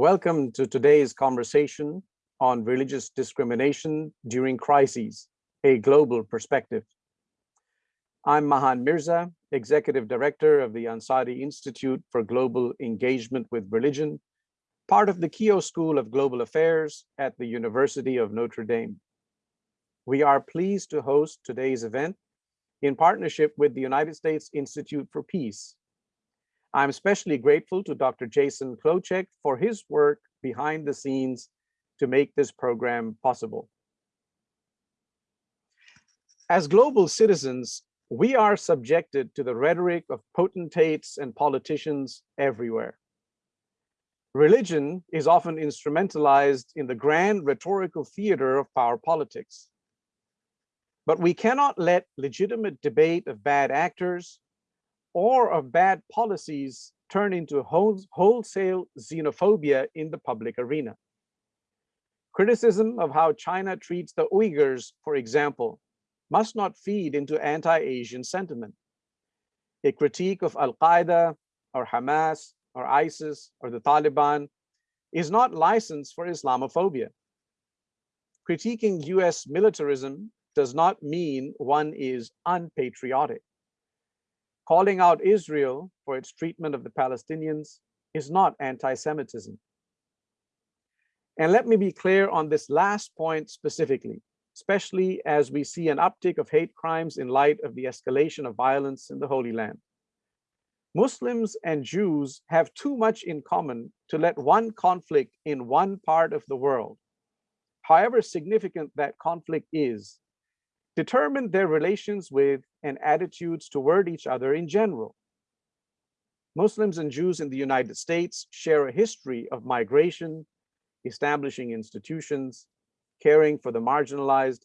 Welcome to today's conversation on religious discrimination during crises, a global perspective. I'm Mahan Mirza, Executive Director of the Ansari Institute for Global Engagement with Religion, part of the Keough School of Global Affairs at the University of Notre Dame. We are pleased to host today's event in partnership with the United States Institute for Peace, I'm especially grateful to Dr. Jason Klocek for his work behind the scenes to make this program possible. As global citizens, we are subjected to the rhetoric of potentates and politicians everywhere. Religion is often instrumentalized in the grand rhetorical theater of power politics. But we cannot let legitimate debate of bad actors or of bad policies turn into wholesale xenophobia in the public arena. Criticism of how China treats the Uyghurs, for example, must not feed into anti-Asian sentiment. A critique of Al-Qaeda or Hamas or ISIS or the Taliban is not licensed for Islamophobia. Critiquing US militarism does not mean one is unpatriotic. Calling out Israel for its treatment of the Palestinians is not anti-Semitism. And let me be clear on this last point specifically, especially as we see an uptick of hate crimes in light of the escalation of violence in the Holy Land. Muslims and Jews have too much in common to let one conflict in one part of the world, however significant that conflict is, determine their relations with and attitudes toward each other in general. Muslims and Jews in the United States share a history of migration, establishing institutions, caring for the marginalized,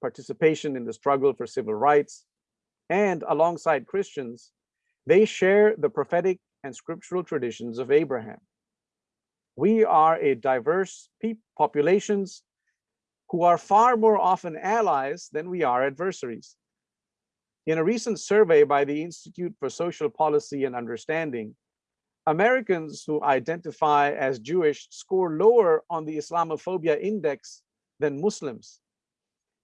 participation in the struggle for civil rights, and alongside Christians, they share the prophetic and scriptural traditions of Abraham. We are a diverse populations who are far more often allies than we are adversaries. In a recent survey by the Institute for Social Policy and Understanding, Americans who identify as Jewish score lower on the Islamophobia index than Muslims.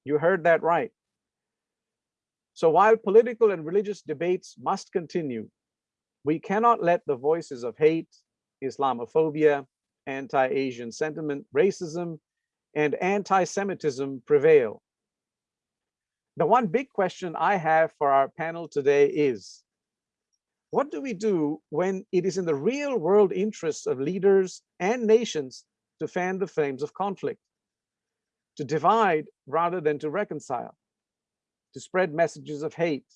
You heard that right. So while political and religious debates must continue, we cannot let the voices of hate, Islamophobia, anti-Asian sentiment, racism, and anti-Semitism prevail. The one big question I have for our panel today is, what do we do when it is in the real world interests of leaders and nations to fan the flames of conflict, to divide rather than to reconcile, to spread messages of hate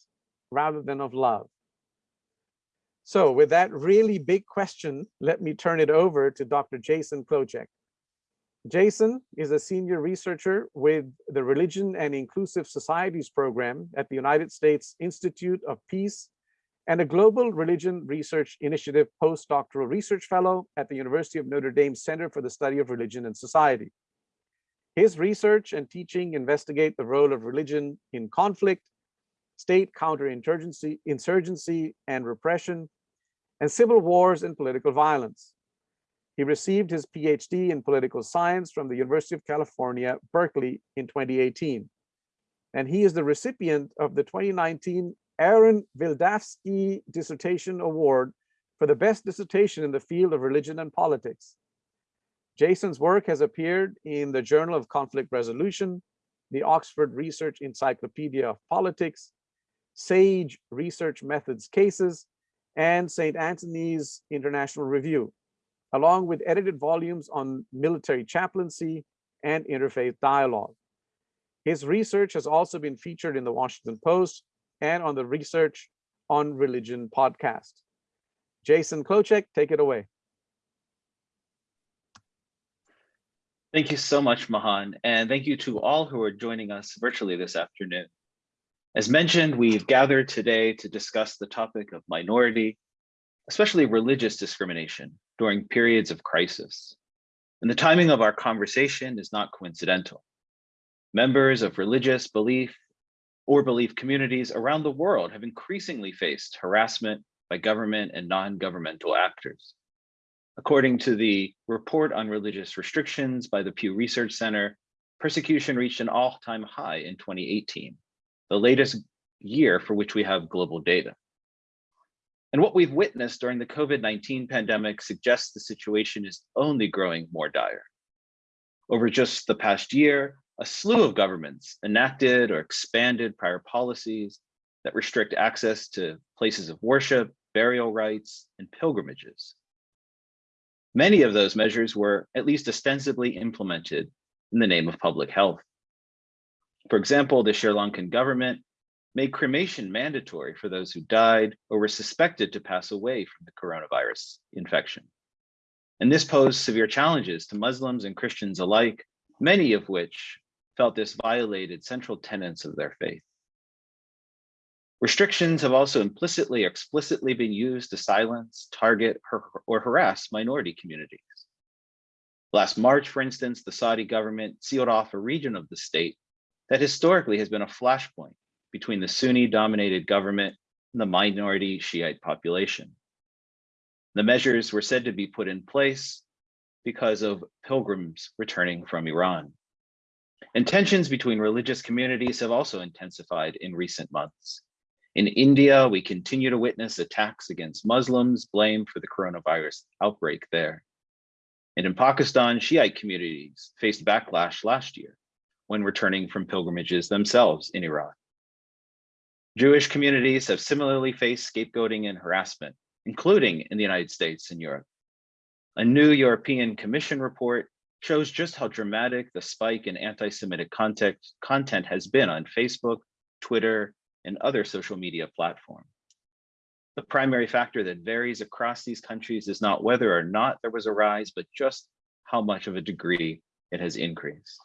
rather than of love? So with that really big question, let me turn it over to Dr. Jason Klocek. Jason is a senior researcher with the Religion and Inclusive Societies program at the United States Institute of Peace and a Global Religion Research Initiative postdoctoral research fellow at the University of Notre Dame Center for the Study of Religion and Society. His research and teaching investigate the role of religion in conflict, state counterinsurgency insurgency and repression, and civil wars and political violence. He received his PhD in political science from the University of California, Berkeley in 2018. And he is the recipient of the 2019 Aaron Wildavsky Dissertation Award for the best dissertation in the field of religion and politics. Jason's work has appeared in the Journal of Conflict Resolution, the Oxford Research Encyclopedia of Politics, SAGE Research Methods Cases, and St. Anthony's International Review along with edited volumes on military chaplaincy and interfaith dialogue. His research has also been featured in the Washington Post and on the Research on Religion podcast. Jason Klocek, take it away. Thank you so much, Mahan, and thank you to all who are joining us virtually this afternoon. As mentioned, we've gathered today to discuss the topic of minority, especially religious discrimination during periods of crisis. And the timing of our conversation is not coincidental. Members of religious belief or belief communities around the world have increasingly faced harassment by government and non-governmental actors. According to the report on religious restrictions by the Pew Research Center, persecution reached an all-time high in 2018, the latest year for which we have global data. And what we've witnessed during the COVID-19 pandemic suggests the situation is only growing more dire. Over just the past year, a slew of governments enacted or expanded prior policies that restrict access to places of worship, burial rites, and pilgrimages. Many of those measures were at least ostensibly implemented in the name of public health. For example, the Sri Lankan government made cremation mandatory for those who died or were suspected to pass away from the coronavirus infection. And this posed severe challenges to Muslims and Christians alike, many of which felt this violated central tenets of their faith. Restrictions have also implicitly explicitly been used to silence, target, or harass minority communities. Last March, for instance, the Saudi government sealed off a region of the state that historically has been a flashpoint between the Sunni dominated government and the minority Shiite population. The measures were said to be put in place because of pilgrims returning from Iran. And tensions between religious communities have also intensified in recent months. In India, we continue to witness attacks against Muslims blamed for the coronavirus outbreak there. And in Pakistan, Shiite communities faced backlash last year when returning from pilgrimages themselves in Iran. Jewish communities have similarly faced scapegoating and harassment, including in the United States and Europe. A new European Commission report shows just how dramatic the spike in anti-Semitic content, content has been on Facebook, Twitter, and other social media platforms. The primary factor that varies across these countries is not whether or not there was a rise, but just how much of a degree it has increased.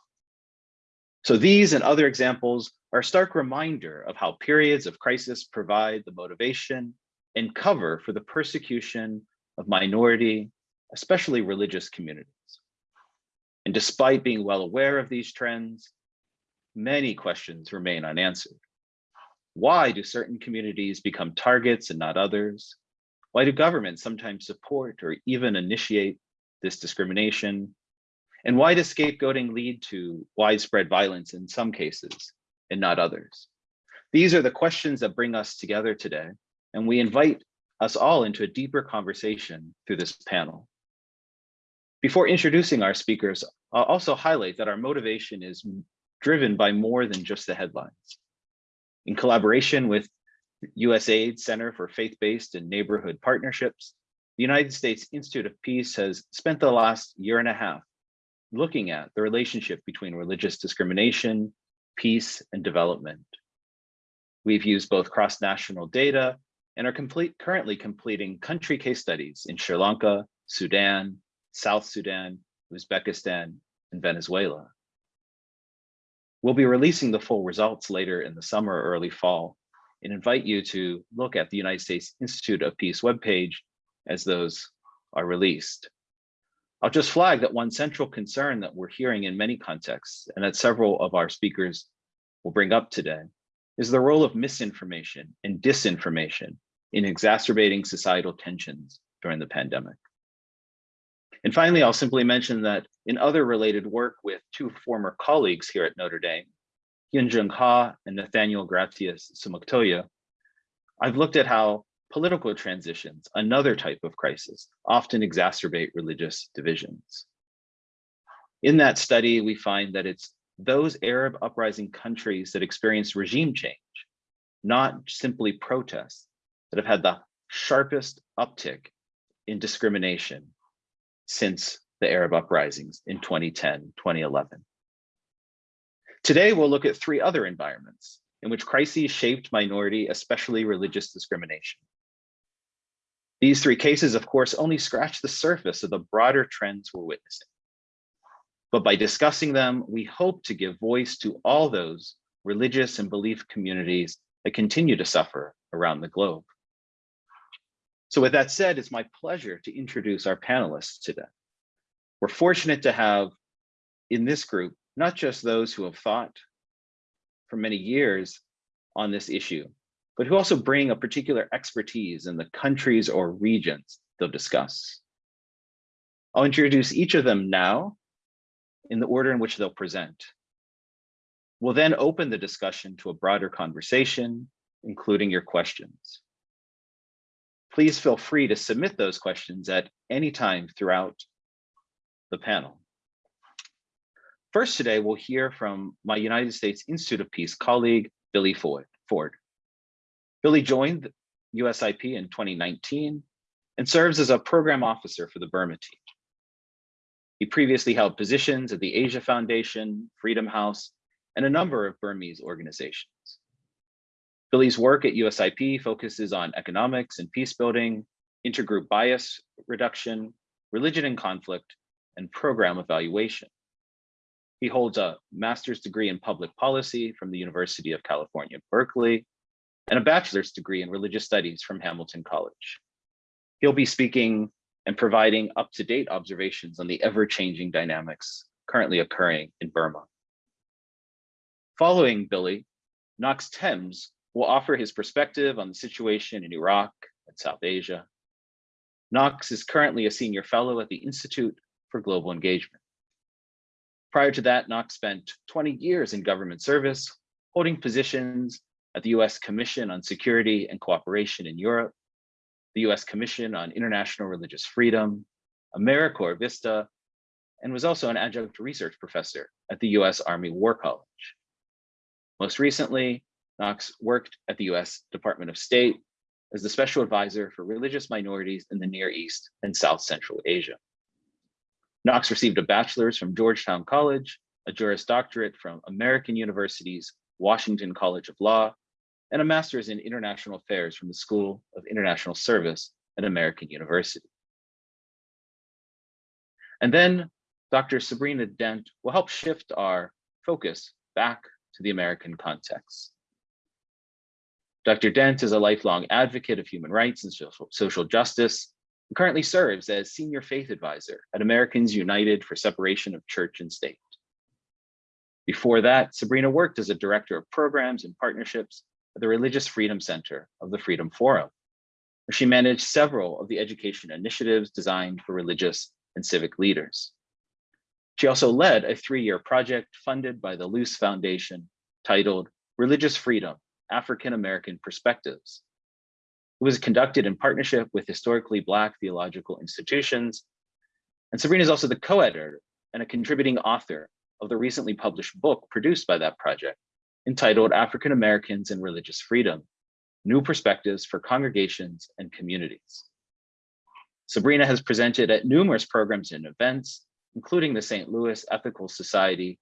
So these and other examples are a stark reminder of how periods of crisis provide the motivation and cover for the persecution of minority, especially religious communities. And despite being well aware of these trends, many questions remain unanswered. Why do certain communities become targets and not others? Why do governments sometimes support or even initiate this discrimination? And why does scapegoating lead to widespread violence in some cases and not others? These are the questions that bring us together today, and we invite us all into a deeper conversation through this panel. Before introducing our speakers, I'll also highlight that our motivation is driven by more than just the headlines. In collaboration with USAID Center for Faith-Based and Neighborhood Partnerships, the United States Institute of Peace has spent the last year and a half looking at the relationship between religious discrimination, peace, and development. We've used both cross-national data and are complete, currently completing country case studies in Sri Lanka, Sudan, South Sudan, Uzbekistan, and Venezuela. We'll be releasing the full results later in the summer or early fall and invite you to look at the United States Institute of Peace webpage as those are released. I'll just flag that one central concern that we're hearing in many contexts and that several of our speakers will bring up today is the role of misinformation and disinformation in exacerbating societal tensions during the pandemic. And finally, I'll simply mention that in other related work with two former colleagues here at Notre Dame, Hyunjung Ha and Nathanael Gratias Sumaktoyo, I've looked at how political transitions, another type of crisis, often exacerbate religious divisions. In that study, we find that it's those Arab uprising countries that experience regime change, not simply protests, that have had the sharpest uptick in discrimination since the Arab uprisings in 2010, 2011. Today, we'll look at three other environments in which crises shaped minority, especially religious discrimination. These three cases, of course, only scratch the surface of the broader trends we're witnessing. But by discussing them, we hope to give voice to all those religious and belief communities that continue to suffer around the globe. So with that said, it's my pleasure to introduce our panelists today. We're fortunate to have in this group, not just those who have thought for many years on this issue, but who also bring a particular expertise in the countries or regions they'll discuss. I'll introduce each of them now in the order in which they'll present. We'll then open the discussion to a broader conversation, including your questions. Please feel free to submit those questions at any time throughout the panel. First today, we'll hear from my United States Institute of Peace colleague, Billy Ford. Billy joined USIP in 2019 and serves as a program officer for the Burma team. He previously held positions at the Asia Foundation, Freedom House, and a number of Burmese organizations. Billy's work at USIP focuses on economics and peace building, intergroup bias reduction, religion and conflict, and program evaluation. He holds a master's degree in public policy from the University of California, Berkeley, and a bachelor's degree in religious studies from Hamilton College. He'll be speaking and providing up-to-date observations on the ever-changing dynamics currently occurring in Burma. Following Billy, Knox Thames will offer his perspective on the situation in Iraq and South Asia. Knox is currently a senior fellow at the Institute for Global Engagement. Prior to that, Knox spent 20 years in government service, holding positions at the US Commission on Security and Cooperation in Europe, the US Commission on International Religious Freedom, AmeriCorps Vista, and was also an adjunct research professor at the US Army War College. Most recently, Knox worked at the US Department of State as the special advisor for religious minorities in the Near East and South Central Asia. Knox received a bachelor's from Georgetown College, a Juris Doctorate from American University's Washington College of Law, and a master's in international affairs from the School of International Service at American University. And then Dr. Sabrina Dent will help shift our focus back to the American context. Dr. Dent is a lifelong advocate of human rights and social justice and currently serves as senior faith advisor at Americans United for Separation of Church and State. Before that, Sabrina worked as a director of programs and partnerships at the Religious Freedom Center of the Freedom Forum, where she managed several of the education initiatives designed for religious and civic leaders. She also led a three-year project funded by the Luce Foundation titled Religious Freedom, African American Perspectives. It was conducted in partnership with historically Black theological institutions. And Sabrina is also the co-editor and a contributing author of the recently published book produced by that project, entitled African Americans and Religious Freedom, New Perspectives for Congregations and Communities. Sabrina has presented at numerous programs and events, including the St. Louis Ethical Society,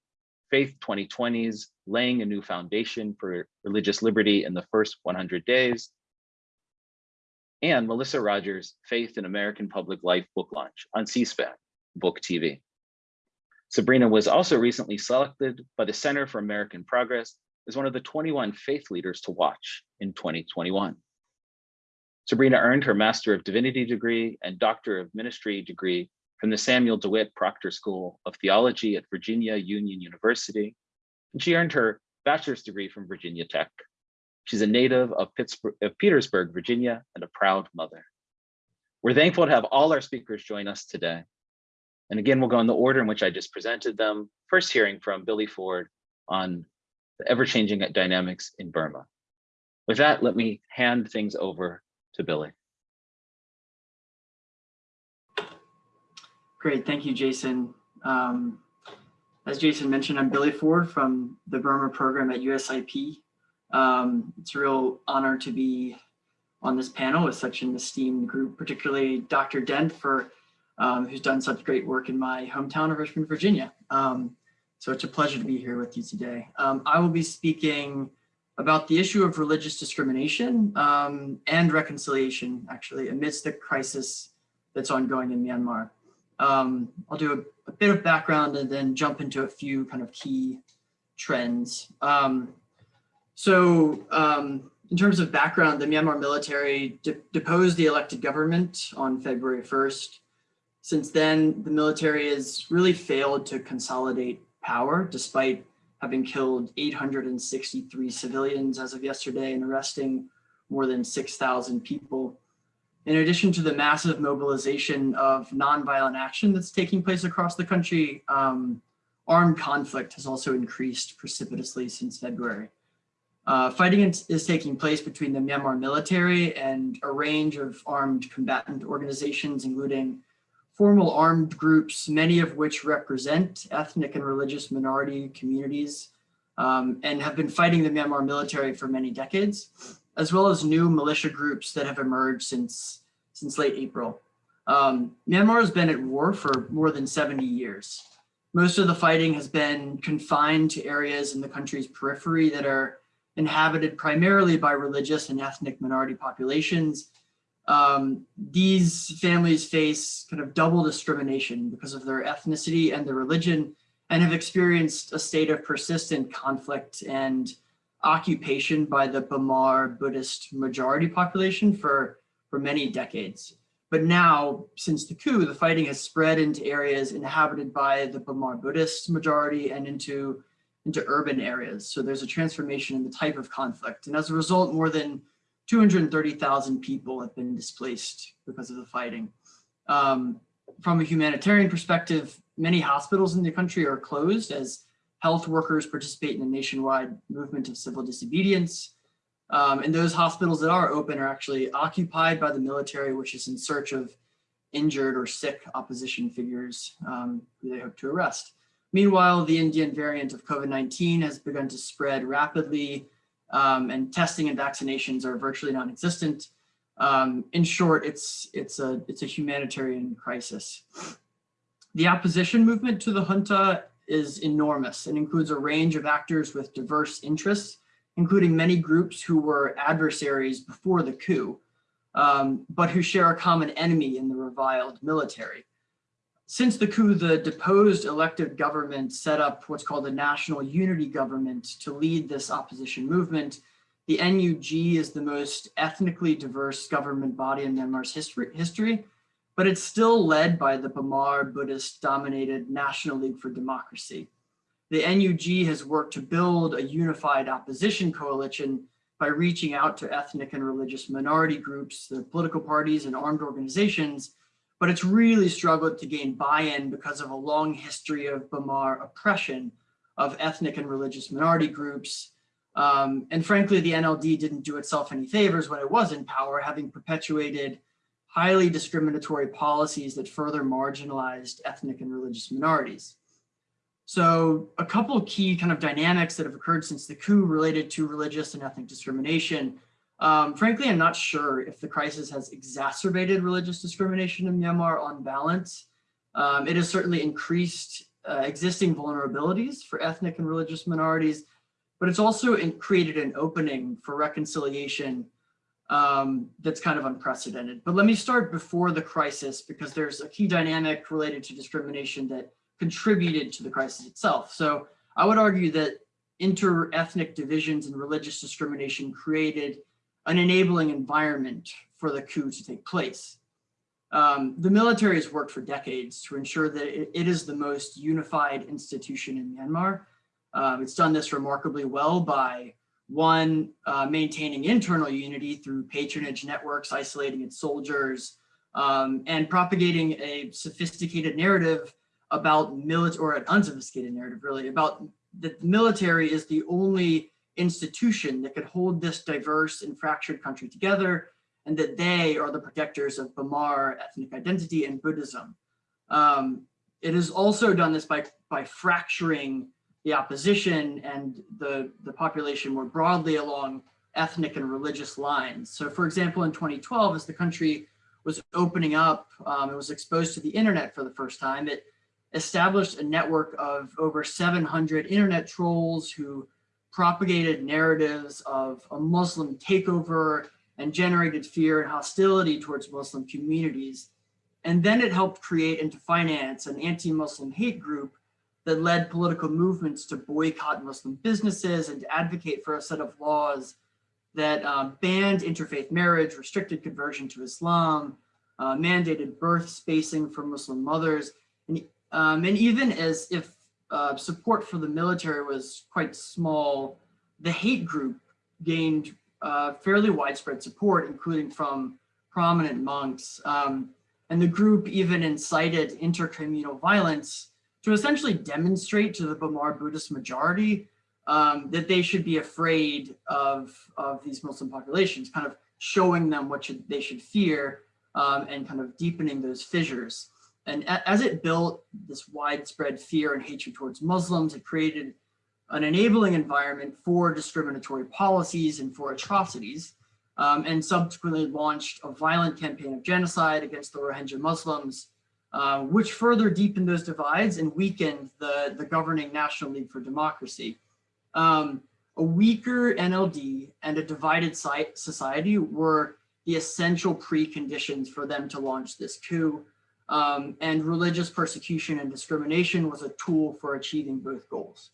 Faith 2020's Laying a New Foundation for Religious Liberty in the First 100 Days, and Melissa Rogers' Faith in American Public Life book launch on C-SPAN, Book TV. Sabrina was also recently selected by the Center for American Progress as one of the 21 faith leaders to watch in 2021. Sabrina earned her Master of Divinity degree and Doctor of Ministry degree from the Samuel DeWitt Proctor School of Theology at Virginia Union University, and she earned her bachelor's degree from Virginia Tech. She's a native of, of Petersburg, Virginia, and a proud mother. We're thankful to have all our speakers join us today. And again, we'll go in the order in which I just presented them. First hearing from Billy Ford on the ever-changing dynamics in Burma. With that, let me hand things over to Billy. Great, thank you, Jason. Um, as Jason mentioned, I'm Billy Ford from the Burma program at USIP. Um, it's a real honor to be on this panel with such an esteemed group, particularly Dr. Dent, for um, who's done such great work in my hometown of Richmond, Virginia. Um, so it's a pleasure to be here with you today. Um, I will be speaking about the issue of religious discrimination um, and reconciliation, actually, amidst the crisis that's ongoing in Myanmar. Um, I'll do a, a, bit of background and then jump into a few kind of key trends. Um, so in terms of background, the Myanmar military de deposed the elected government on February 1st. Since then, the military has really failed to consolidate power, despite having killed 863 civilians as of yesterday and arresting more than 6,000 people. In addition to the massive mobilization of nonviolent action that's taking place across the country, um, armed conflict has also increased precipitously since February. Uh, fighting is, is taking place between the Myanmar military and a range of armed combatant organizations, including formal armed groups, many of which represent ethnic and religious minority communities um, and have been fighting the Myanmar military for many decades, as well as new militia groups that have emerged since, since late April. Um, Myanmar has been at war for more than 70 years. Most of the fighting has been confined to areas in the country's periphery that are inhabited primarily by religious and ethnic minority populations. Um, these families face kind of double discrimination because of their ethnicity and their religion and have experienced a state of persistent conflict and occupation by the Bamar Buddhist majority population for, for many decades. But now, since the coup, the fighting has spread into areas inhabited by the Bamar Buddhist majority and into into urban areas. So there's a transformation in the type of conflict. And as a result, more than 230,000 people have been displaced because of the fighting. Um, from a humanitarian perspective, many hospitals in the country are closed as health workers participate in a nationwide movement of civil disobedience. Um, and those hospitals that are open are actually occupied by the military, which is in search of injured or sick opposition figures um, who they hope to arrest. Meanwhile, the Indian variant of COVID-19 has begun to spread rapidly um, and testing and vaccinations are virtually non-existent. Um, in short, it's, it's, a, it's a humanitarian crisis. The opposition movement to the junta is enormous and includes a range of actors with diverse interests, including many groups who were adversaries before the coup, um, but who share a common enemy in the reviled military. Since the coup, the deposed elected government set up what's called a national unity government to lead this opposition movement. The NUG is the most ethnically diverse government body in Myanmar's history, history but it's still led by the Bamar Buddhist dominated National League for Democracy. The NUG has worked to build a unified opposition coalition by reaching out to ethnic and religious minority groups, the political parties and armed organizations but it's really struggled to gain buy-in because of a long history of Bamar oppression of ethnic and religious minority groups. Um, and frankly, the NLD didn't do itself any favors when it was in power, having perpetuated highly discriminatory policies that further marginalized ethnic and religious minorities. So a couple key kind of dynamics that have occurred since the coup related to religious and ethnic discrimination um, frankly, I'm not sure if the crisis has exacerbated religious discrimination in Myanmar on balance. Um, it has certainly increased uh, existing vulnerabilities for ethnic and religious minorities, but it's also created an opening for reconciliation um, that's kind of unprecedented. But let me start before the crisis because there's a key dynamic related to discrimination that contributed to the crisis itself. So I would argue that inter-ethnic divisions and religious discrimination created an enabling environment for the coup to take place. Um, the military has worked for decades to ensure that it, it is the most unified institution in Myanmar. Um, it's done this remarkably well by one, uh, maintaining internal unity through patronage networks, isolating its soldiers, um, and propagating a sophisticated narrative about military, or an unsophisticated narrative really, about that the military is the only institution that could hold this diverse and fractured country together and that they are the protectors of Bamar ethnic identity and Buddhism. Um, it has also done this by, by fracturing the opposition and the, the population more broadly along ethnic and religious lines. So for example, in 2012, as the country was opening up, um, it was exposed to the internet for the first time, it established a network of over 700 internet trolls who propagated narratives of a Muslim takeover and generated fear and hostility towards Muslim communities. And then it helped create and to finance an anti-Muslim hate group that led political movements to boycott Muslim businesses and to advocate for a set of laws that uh, banned interfaith marriage, restricted conversion to Islam, uh, mandated birth spacing for Muslim mothers, and, um, and even as if uh, support for the military was quite small. The hate group gained uh, fairly widespread support, including from prominent monks. Um, and the group even incited intercommunal violence to essentially demonstrate to the Bamar Buddhist majority um, that they should be afraid of, of these Muslim populations, kind of showing them what should, they should fear um, and kind of deepening those fissures. And as it built this widespread fear and hatred towards Muslims, it created an enabling environment for discriminatory policies and for atrocities, um, and subsequently launched a violent campaign of genocide against the Rohingya Muslims, uh, which further deepened those divides and weakened the, the governing National League for Democracy. Um, a weaker NLD and a divided society were the essential preconditions for them to launch this coup. Um, and religious persecution and discrimination was a tool for achieving both goals.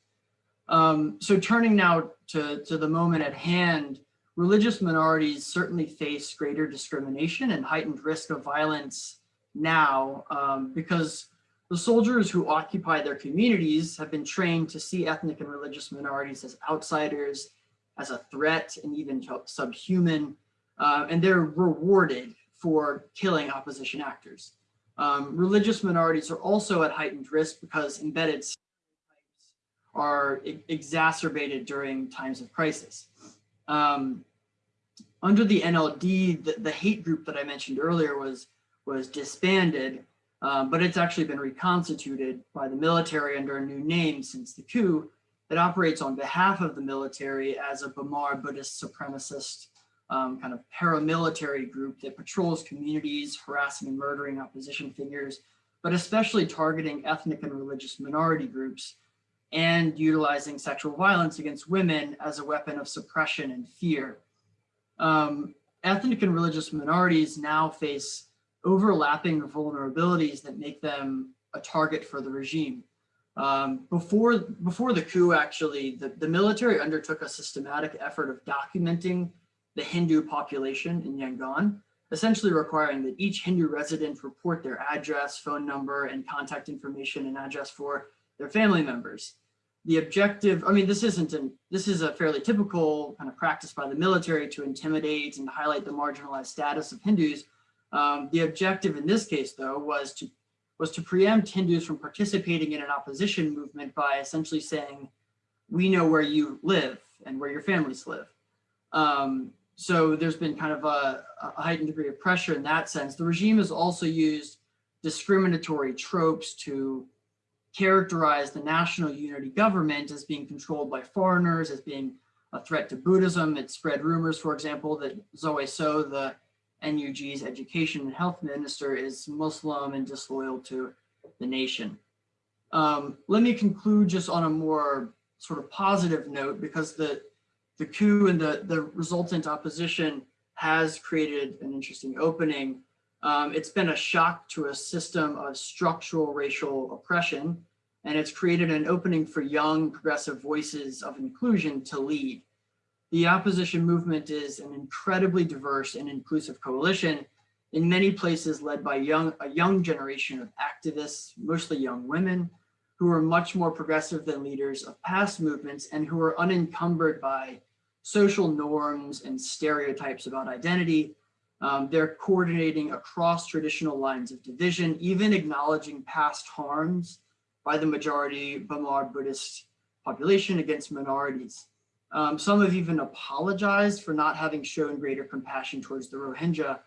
Um, so turning now to, to the moment at hand, religious minorities certainly face greater discrimination and heightened risk of violence now um, because the soldiers who occupy their communities have been trained to see ethnic and religious minorities as outsiders, as a threat and even subhuman, uh, and they're rewarded for killing opposition actors. Um, religious minorities are also at heightened risk because embedded are exacerbated during times of crisis. Um, under the NLD, the, the, hate group that I mentioned earlier was, was disbanded, um, but it's actually been reconstituted by the military under a new name since the coup that operates on behalf of the military as a Bamar Buddhist supremacist um, kind of paramilitary group that patrols communities, harassing and murdering opposition figures, but especially targeting ethnic and religious minority groups and utilizing sexual violence against women as a weapon of suppression and fear. Um, ethnic and religious minorities now face overlapping vulnerabilities that make them a target for the regime. Um, before, before the coup, actually, the, the military undertook a systematic effort of documenting the Hindu population in Yangon, essentially requiring that each Hindu resident report their address, phone number, and contact information and address for their family members the objective, I mean, this isn't an, this is a fairly typical kind of practice by the military to intimidate and highlight the marginalized status of Hindus. Um, the objective in this case, though, was to was to preempt Hindus from participating in an opposition movement by essentially saying, we know where you live and where your families live. Um, so there's been kind of a, a heightened degree of pressure in that sense. The regime has also used discriminatory tropes to characterize the national unity government as being controlled by foreigners, as being a threat to Buddhism. It spread rumors, for example, that Zoe So, the NUG's education and health minister, is Muslim and disloyal to the nation. Um, let me conclude just on a more sort of positive note because the, the coup and the, the resultant opposition has created an interesting opening um, it's been a shock to a system of structural racial oppression, and it's created an opening for young progressive voices of inclusion to lead. The opposition movement is an incredibly diverse and inclusive coalition, in many places led by young, a young generation of activists, mostly young women, who are much more progressive than leaders of past movements and who are unencumbered by social norms and stereotypes about identity um, they're coordinating across traditional lines of division, even acknowledging past harms by the majority Bamar Buddhist population against minorities. Um, some have even apologized for not having shown greater compassion towards the Rohingya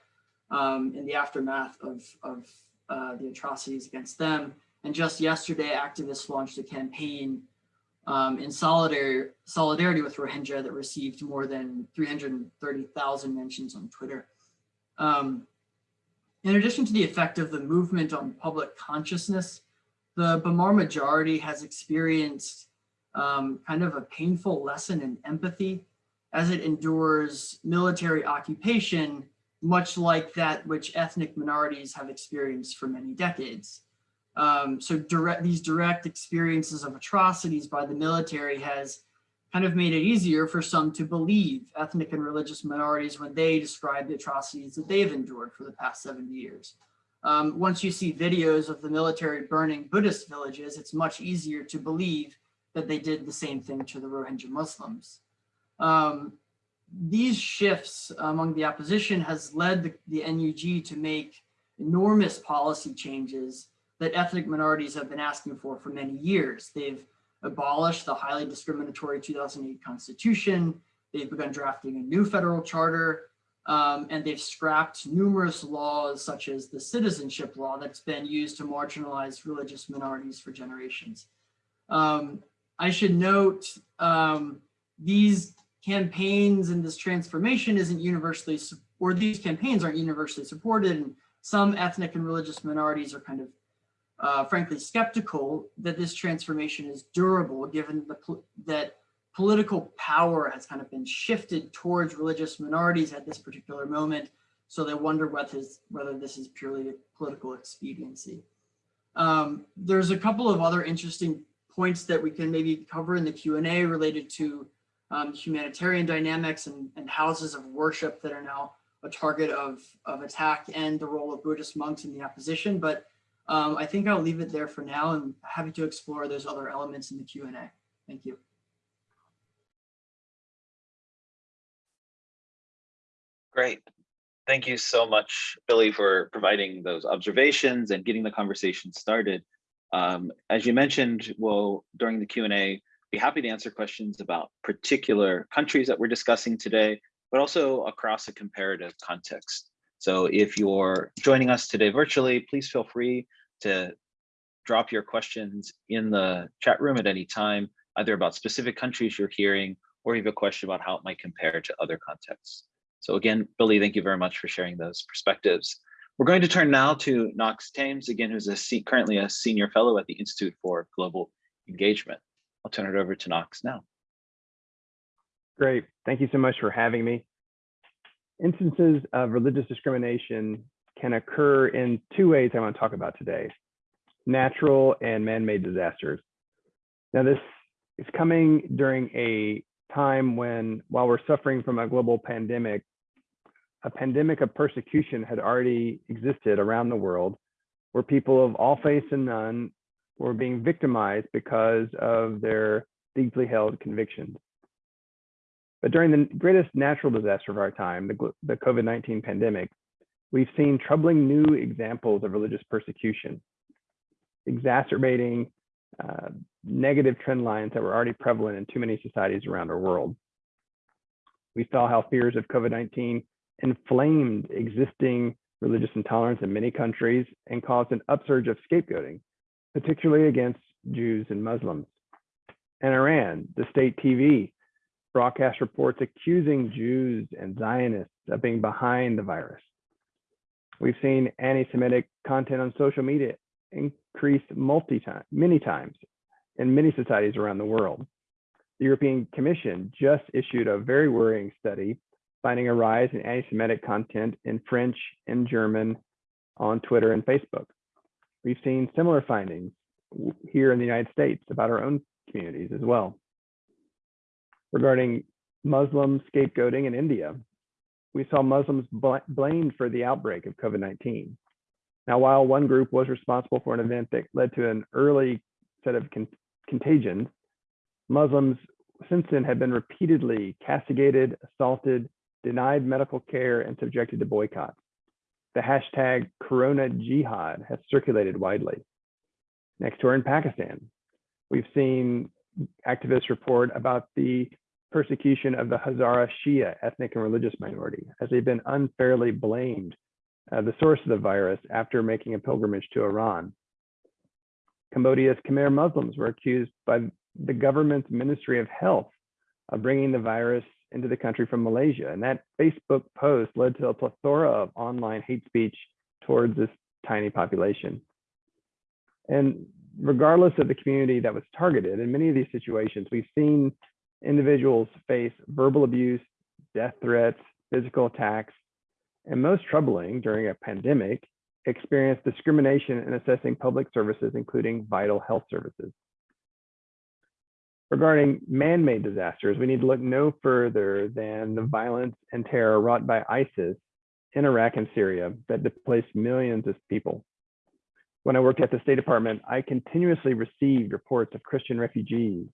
um, in the aftermath of, of uh, the atrocities against them. And just yesterday, activists launched a campaign um, in solidarity, solidarity with Rohingya that received more than 330,000 mentions on Twitter. Um, in addition to the effect of the movement on public consciousness, the Bamar majority has experienced um, kind of a painful lesson in empathy as it endures military occupation, much like that which ethnic minorities have experienced for many decades. Um, so direct, these direct experiences of atrocities by the military has kind of made it easier for some to believe ethnic and religious minorities when they describe the atrocities that they've endured for the past 70 years. Um, once you see videos of the military burning Buddhist villages, it's much easier to believe that they did the same thing to the Rohingya Muslims. Um, these shifts among the opposition has led the, the NUG to make enormous policy changes that ethnic minorities have been asking for for many years. They've abolished the highly discriminatory 2008 constitution. They've begun drafting a new federal charter, um, and they've scrapped numerous laws such as the citizenship law that's been used to marginalize religious minorities for generations. Um, I should note um, these campaigns and this transformation isn't universally, or these campaigns aren't universally supported. And some ethnic and religious minorities are kind of, uh, frankly, skeptical that this transformation is durable, given the, that political power has kind of been shifted towards religious minorities at this particular moment. So they wonder whether, whether this is purely political expediency. Um, there's a couple of other interesting points that we can maybe cover in the Q&A related to um, humanitarian dynamics and, and, houses of worship that are now a target of, of attack and the role of Buddhist monks in the opposition. But um, I think I'll leave it there for now and happy to explore those other elements in the Q&A. Thank you. Great. Thank you so much, Billy, for providing those observations and getting the conversation started. Um, as you mentioned, we'll, during the Q&A, be happy to answer questions about particular countries that we're discussing today, but also across a comparative context. So if you're joining us today virtually, please feel free to drop your questions in the chat room at any time, either about specific countries you're hearing, or you have a question about how it might compare to other contexts. So again, Billy, thank you very much for sharing those perspectives. We're going to turn now to Knox Thames, again, who's a currently a senior fellow at the Institute for Global Engagement. I'll turn it over to Knox now. Great. Thank you so much for having me. Instances of religious discrimination can occur in two ways I want to talk about today, natural and man-made disasters. Now this is coming during a time when, while we're suffering from a global pandemic, a pandemic of persecution had already existed around the world where people of all faiths and none were being victimized because of their deeply held convictions. But during the greatest natural disaster of our time, the, the COVID-19 pandemic, we've seen troubling new examples of religious persecution, exacerbating uh, negative trend lines that were already prevalent in too many societies around our world. We saw how fears of COVID-19 inflamed existing religious intolerance in many countries and caused an upsurge of scapegoating, particularly against Jews and Muslims. In Iran, the state TV broadcast reports accusing Jews and Zionists of being behind the virus. We've seen anti-Semitic content on social media increase multi time, many times in many societies around the world. The European Commission just issued a very worrying study finding a rise in anti-Semitic content in French and German on Twitter and Facebook. We've seen similar findings here in the United States about our own communities as well. Regarding Muslim scapegoating in India, we saw Muslims bl blamed for the outbreak of COVID-19. Now, while one group was responsible for an event that led to an early set of con contagions, Muslims since then have been repeatedly castigated, assaulted, denied medical care, and subjected to boycotts. The hashtag Corona Jihad has circulated widely. Next door in Pakistan, we've seen activists report about the persecution of the Hazara Shia ethnic and religious minority as they've been unfairly blamed uh, the source of the virus after making a pilgrimage to Iran. Cambodia's Khmer Muslims were accused by the government's Ministry of Health of bringing the virus into the country from Malaysia. And that Facebook post led to a plethora of online hate speech towards this tiny population. And regardless of the community that was targeted, in many of these situations, we've seen individuals face verbal abuse, death threats, physical attacks, and most troubling during a pandemic, experience discrimination in assessing public services, including vital health services. Regarding man-made disasters, we need to look no further than the violence and terror wrought by ISIS in Iraq and Syria that displaced millions of people. When I worked at the State Department, I continuously received reports of Christian refugees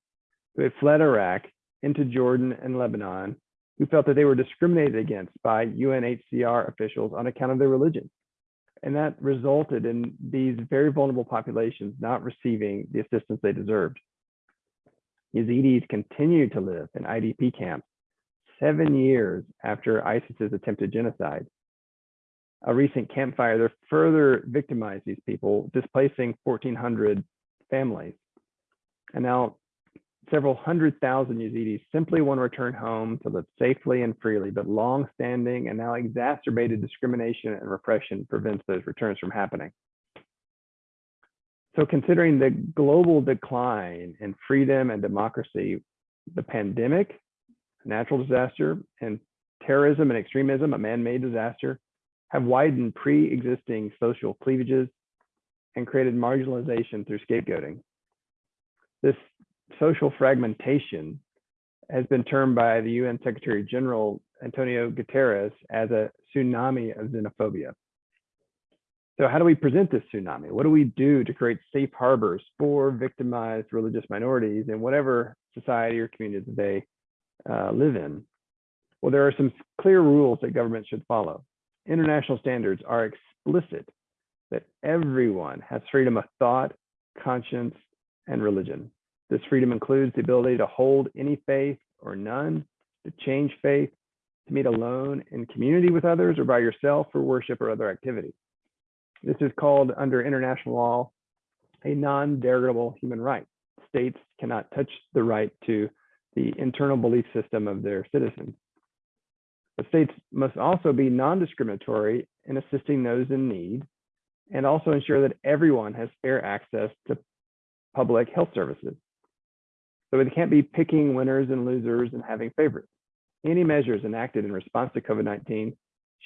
who had fled Iraq into Jordan and Lebanon who felt that they were discriminated against by UNHCR officials on account of their religion. And that resulted in these very vulnerable populations not receiving the assistance they deserved. Yazidis continued to live in IDP camps seven years after ISIS's attempted genocide. A recent campfire there further victimized these people, displacing 1,400 families. And now several hundred thousand Yazidis simply want to return home to live safely and freely, but long-standing and now exacerbated discrimination and repression prevents those returns from happening. So considering the global decline in freedom and democracy, the pandemic, natural disaster, and terrorism and extremism, a man-made disaster, have widened pre-existing social cleavages and created marginalization through scapegoating. This social fragmentation has been termed by the UN Secretary General Antonio Guterres as a tsunami of xenophobia. So how do we present this tsunami? What do we do to create safe harbors for victimized religious minorities in whatever society or community that they uh, live in? Well, there are some clear rules that governments should follow. International standards are explicit that everyone has freedom of thought, conscience, and religion. This freedom includes the ability to hold any faith or none, to change faith, to meet alone in community with others or by yourself for worship or other activity. This is called under international law a non-derogable human right. States cannot touch the right to the internal belief system of their citizens. The states must also be non-discriminatory in assisting those in need and also ensure that everyone has fair access to public health services. So they can't be picking winners and losers and having favorites. Any measures enacted in response to COVID-19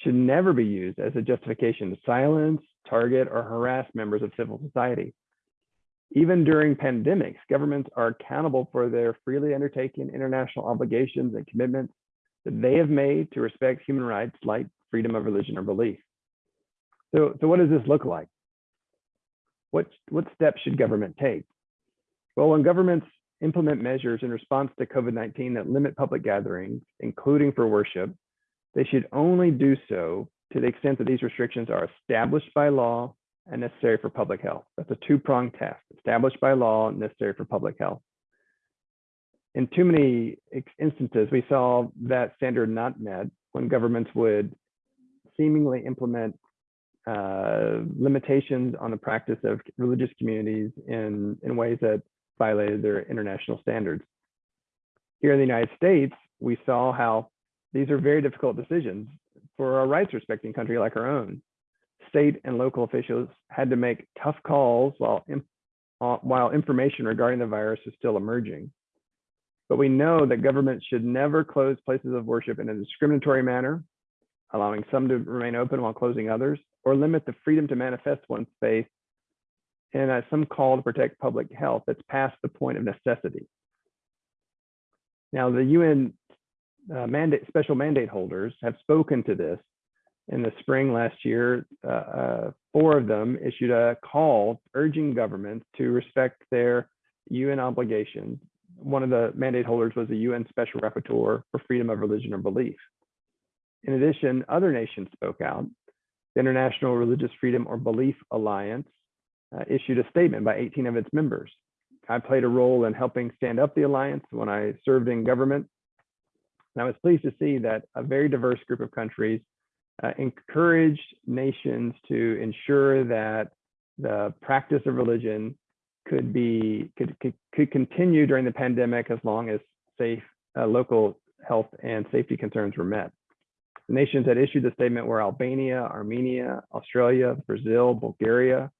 should never be used as a justification to silence, target, or harass members of civil society. Even during pandemics, governments are accountable for their freely undertaken international obligations and commitments that they have made to respect human rights like freedom of religion or belief. So, so what does this look like? What, what steps should government take? Well, when governments implement measures in response to COVID-19 that limit public gatherings, including for worship, they should only do so to the extent that these restrictions are established by law and necessary for public health. That's a two-pronged test, established by law and necessary for public health. In too many instances, we saw that standard not met when governments would seemingly implement uh, limitations on the practice of religious communities in, in ways that violated their international standards. Here in the United States, we saw how these are very difficult decisions for a rights respecting country like our own. State and local officials had to make tough calls while, uh, while information regarding the virus is still emerging. But we know that governments should never close places of worship in a discriminatory manner, allowing some to remain open while closing others, or limit the freedom to manifest one's faith in uh, some call to protect public health that's past the point of necessity. Now, the UN uh, mandate, special mandate holders have spoken to this. In the spring last year, uh, uh, four of them issued a call urging governments to respect their UN obligations. One of the mandate holders was the UN Special Rapporteur for Freedom of Religion or Belief. In addition, other nations spoke out. The International Religious Freedom or Belief Alliance uh, issued a statement by 18 of its members. I played a role in helping stand up the alliance when I served in government. And I was pleased to see that a very diverse group of countries uh, encouraged nations to ensure that the practice of religion could be could, could, could continue during the pandemic as long as safe uh, local health and safety concerns were met. The nations that issued the statement were Albania, Armenia, Australia, Brazil, Bulgaria,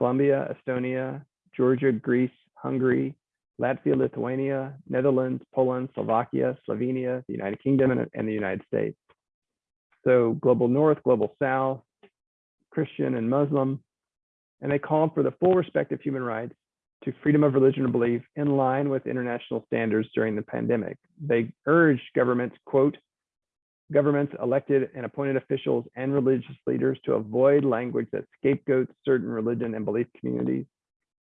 Colombia, Estonia, Georgia, Greece, Hungary, Latvia, Lithuania, Netherlands, Poland, Slovakia, Slovenia, the United Kingdom, and, and the United States. So global North, global South, Christian and Muslim, and they called for the full respect of human rights to freedom of religion or belief in line with international standards during the pandemic. They urged governments, quote, governments, elected and appointed officials, and religious leaders to avoid language that scapegoats certain religion and belief communities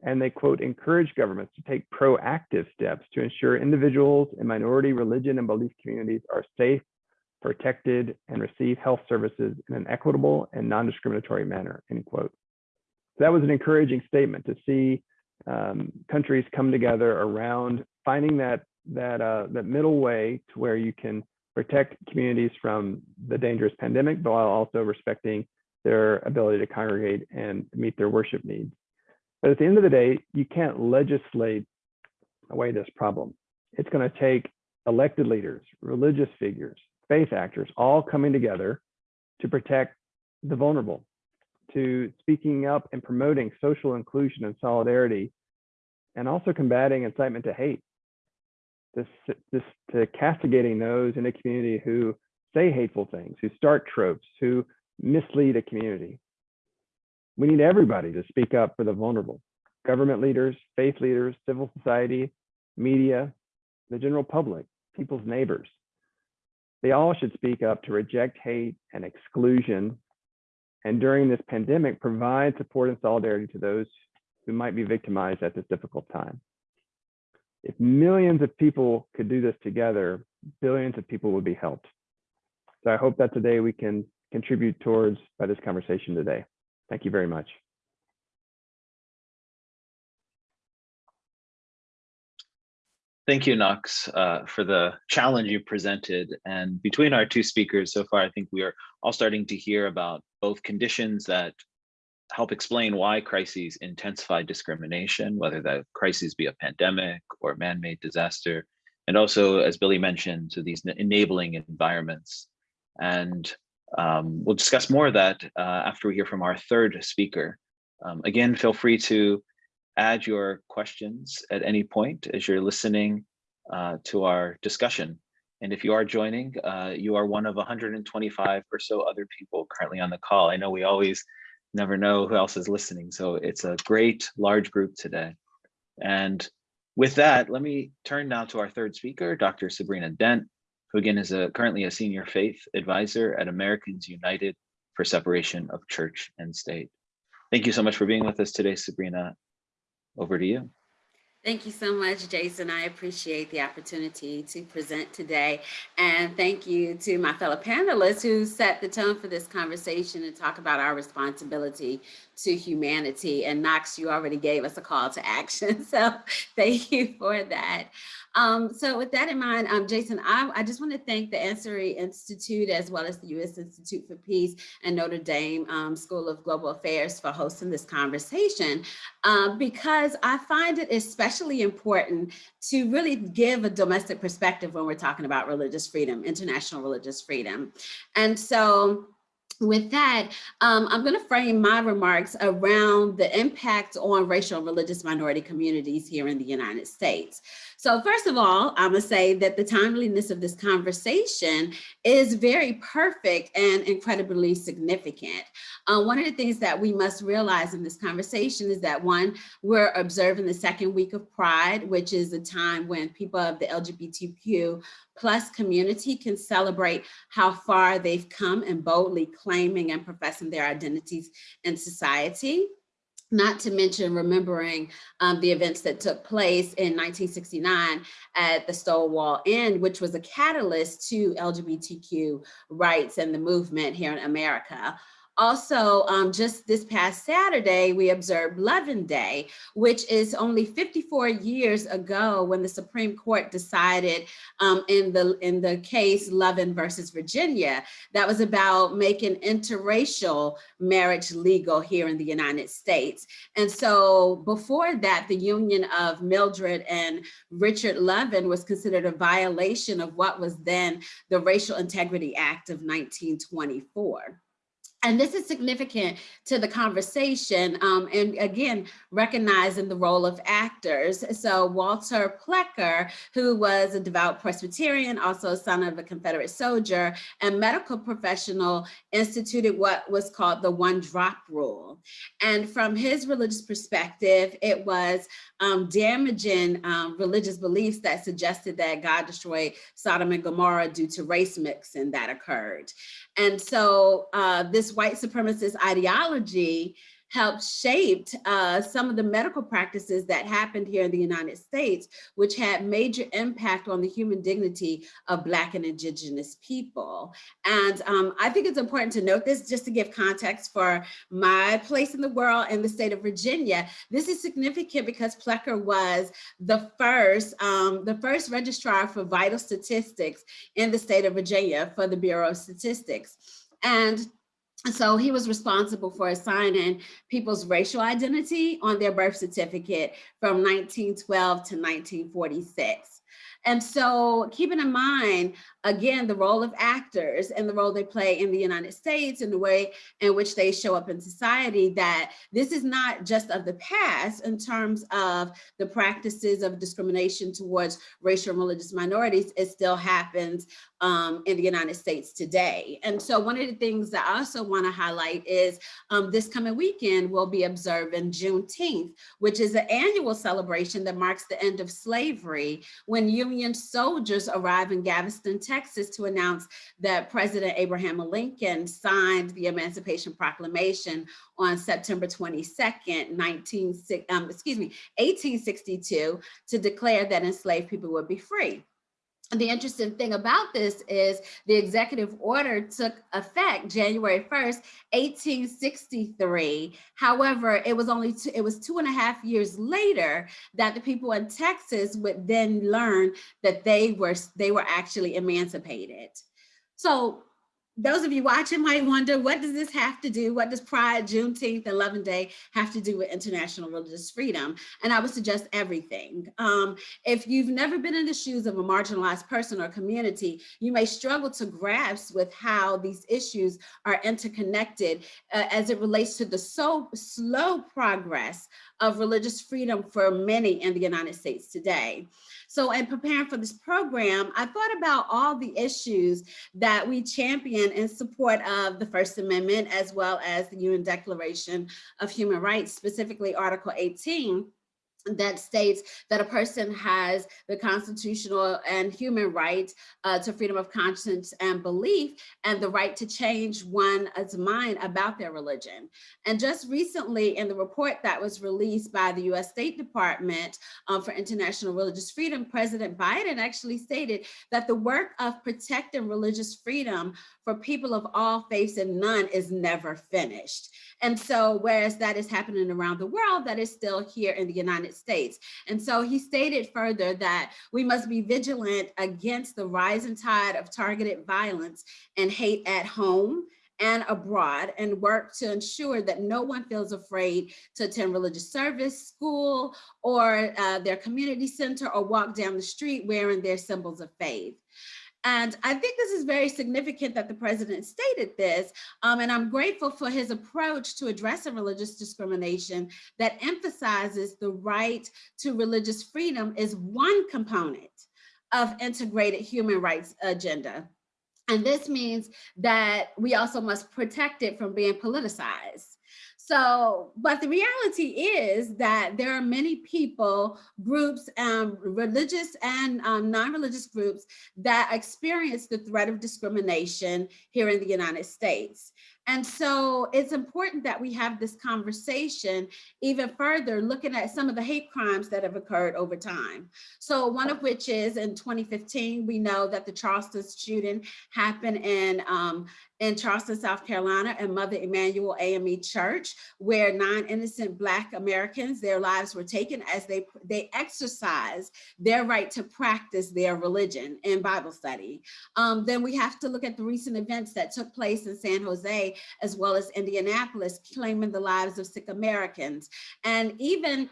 And they quote, encourage governments to take proactive steps to ensure individuals in minority religion and belief communities are safe, protected, and receive health services in an equitable and non-discriminatory manner, end quote. So that was an encouraging statement to see um, countries come together around finding that that uh, that middle way to where you can protect communities from the dangerous pandemic, but while also respecting their ability to congregate and meet their worship needs. But at the end of the day, you can't legislate away this problem. It's going to take elected leaders, religious figures, faith actors, all coming together to protect the vulnerable, to speaking up and promoting social inclusion and solidarity, and also combating incitement to hate. This, to castigating those in a community who say hateful things, who start tropes, who mislead a community. We need everybody to speak up for the vulnerable. Government leaders, faith leaders, civil society, media, the general public, people's neighbors. They all should speak up to reject hate and exclusion. And during this pandemic, provide support and solidarity to those who might be victimized at this difficult time. If millions of people could do this together, billions of people would be helped. So I hope that today we can contribute towards by this conversation today. Thank you very much. Thank you, Knox, uh, for the challenge you presented. And between our two speakers so far, I think we are all starting to hear about both conditions that help explain why crises intensify discrimination, whether that crises be a pandemic or man-made disaster, and also, as Billy mentioned, to these enabling environments. And um, we'll discuss more of that uh, after we hear from our third speaker. Um, again, feel free to add your questions at any point as you're listening uh, to our discussion. And if you are joining, uh, you are one of 125 or so other people currently on the call. I know we always never know who else is listening, so it's a great large group today. And with that, let me turn now to our third speaker, Dr. Sabrina Dent, who again is a, currently a senior faith advisor at Americans United for Separation of Church and State. Thank you so much for being with us today, Sabrina. Over to you. Thank you so much, Jason. I appreciate the opportunity to present today. And thank you to my fellow panelists who set the tone for this conversation and talk about our responsibility to humanity. And Knox, you already gave us a call to action. So thank you for that. Um, so with that in mind, um, Jason, I, I, just want to thank the Ansari Institute as well as the U.S. Institute for Peace and Notre Dame um, School of Global Affairs for hosting this conversation um, because I find it especially important to really give a domestic perspective when we're talking about religious freedom, international religious freedom. And so with that, um, I'm going to frame my remarks around the impact on racial and religious minority communities here in the United States. So first of all, I'm gonna say that the timeliness of this conversation is very perfect and incredibly significant. Uh, one of the things that we must realize in this conversation is that one, we're observing the second week of Pride, which is a time when people of the LGBTQ plus community can celebrate how far they've come and boldly claiming and professing their identities in society not to mention remembering um, the events that took place in 1969 at the Stonewall Inn, which was a catalyst to LGBTQ rights and the movement here in America. Also, um, just this past Saturday, we observed Loving Day, which is only 54 years ago when the Supreme Court decided um, in, the, in the case Loving versus Virginia, that was about making interracial marriage legal here in the United States. And so before that, the union of Mildred and Richard Loving was considered a violation of what was then the Racial Integrity Act of 1924 and this is significant to the conversation um, and again recognizing the role of actors. So walter plecker who was a devout presbyterian also a son of a confederate soldier and medical professional instituted what was called the one drop rule. And from his religious perspective it was um, damaging um, religious beliefs that suggested that god destroyed sodom and gomorrah due to race mixing that occurred. And so uh, this white supremacist ideology helped shaped uh, some of the medical practices that happened here in the United States, which had major impact on the human dignity of Black and Indigenous people. And um, I think it's important to note this just to give context for my place in the world and the state of Virginia. This is significant because Plecker was the first, um, the first registrar for vital statistics in the state of Virginia for the Bureau of Statistics. And so he was responsible for assigning people's racial identity on their birth certificate from 1912 to 1946. And so keeping in mind, again, the role of actors and the role they play in the United States and the way in which they show up in society, that this is not just of the past in terms of the practices of discrimination towards racial and religious minorities, it still happens um, in the United States today. And so one of the things that I also wanna highlight is um, this coming weekend, we'll be observing Juneteenth, which is an annual celebration that marks the end of slavery when Union soldiers arrive in Galveston, Texas to announce that President Abraham Lincoln signed the Emancipation Proclamation on September 22nd, 19, um, excuse me, 1862 to declare that enslaved people would be free the interesting thing about this is the executive order took effect January 1st, 1863. However, it was only two, it was two and a half years later that the people in Texas would then learn that they were they were actually emancipated. So those of you watching might wonder, what does this have to do? What does Pride, Juneteenth, and Loving Day have to do with international religious freedom? And I would suggest everything. Um, if you've never been in the shoes of a marginalized person or community, you may struggle to grasp with how these issues are interconnected uh, as it relates to the so slow progress of religious freedom for many in the United States today. So in preparing for this program, I thought about all the issues that we champion in support of the First Amendment, as well as the UN Declaration of Human Rights, specifically Article 18, that states that a person has the constitutional and human right uh, to freedom of conscience and belief and the right to change one's mind about their religion. And just recently in the report that was released by the US State Department um, for International Religious Freedom, President Biden actually stated that the work of protecting religious freedom for people of all faiths and none is never finished. And so whereas that is happening around the world, that is still here in the United States. And so he stated further that we must be vigilant against the rising tide of targeted violence and hate at home and abroad and work to ensure that no one feels afraid to attend religious service, school, or uh, their community center or walk down the street wearing their symbols of faith. And I think this is very significant that the president stated this, um, and I'm grateful for his approach to addressing religious discrimination that emphasizes the right to religious freedom is one component of integrated human rights agenda. And this means that we also must protect it from being politicized. So, but the reality is that there are many people, groups, um, religious and um, non-religious groups that experience the threat of discrimination here in the United States. And so it's important that we have this conversation even further, looking at some of the hate crimes that have occurred over time. So one of which is in 2015, we know that the Charleston shooting happened in um, in Charleston, South Carolina, and Mother Emanuel AME Church, where nine innocent Black Americans, their lives were taken as they, they exercised their right to practice their religion in Bible study. Um, then we have to look at the recent events that took place in San Jose, as well as Indianapolis, claiming the lives of Sikh Americans. And even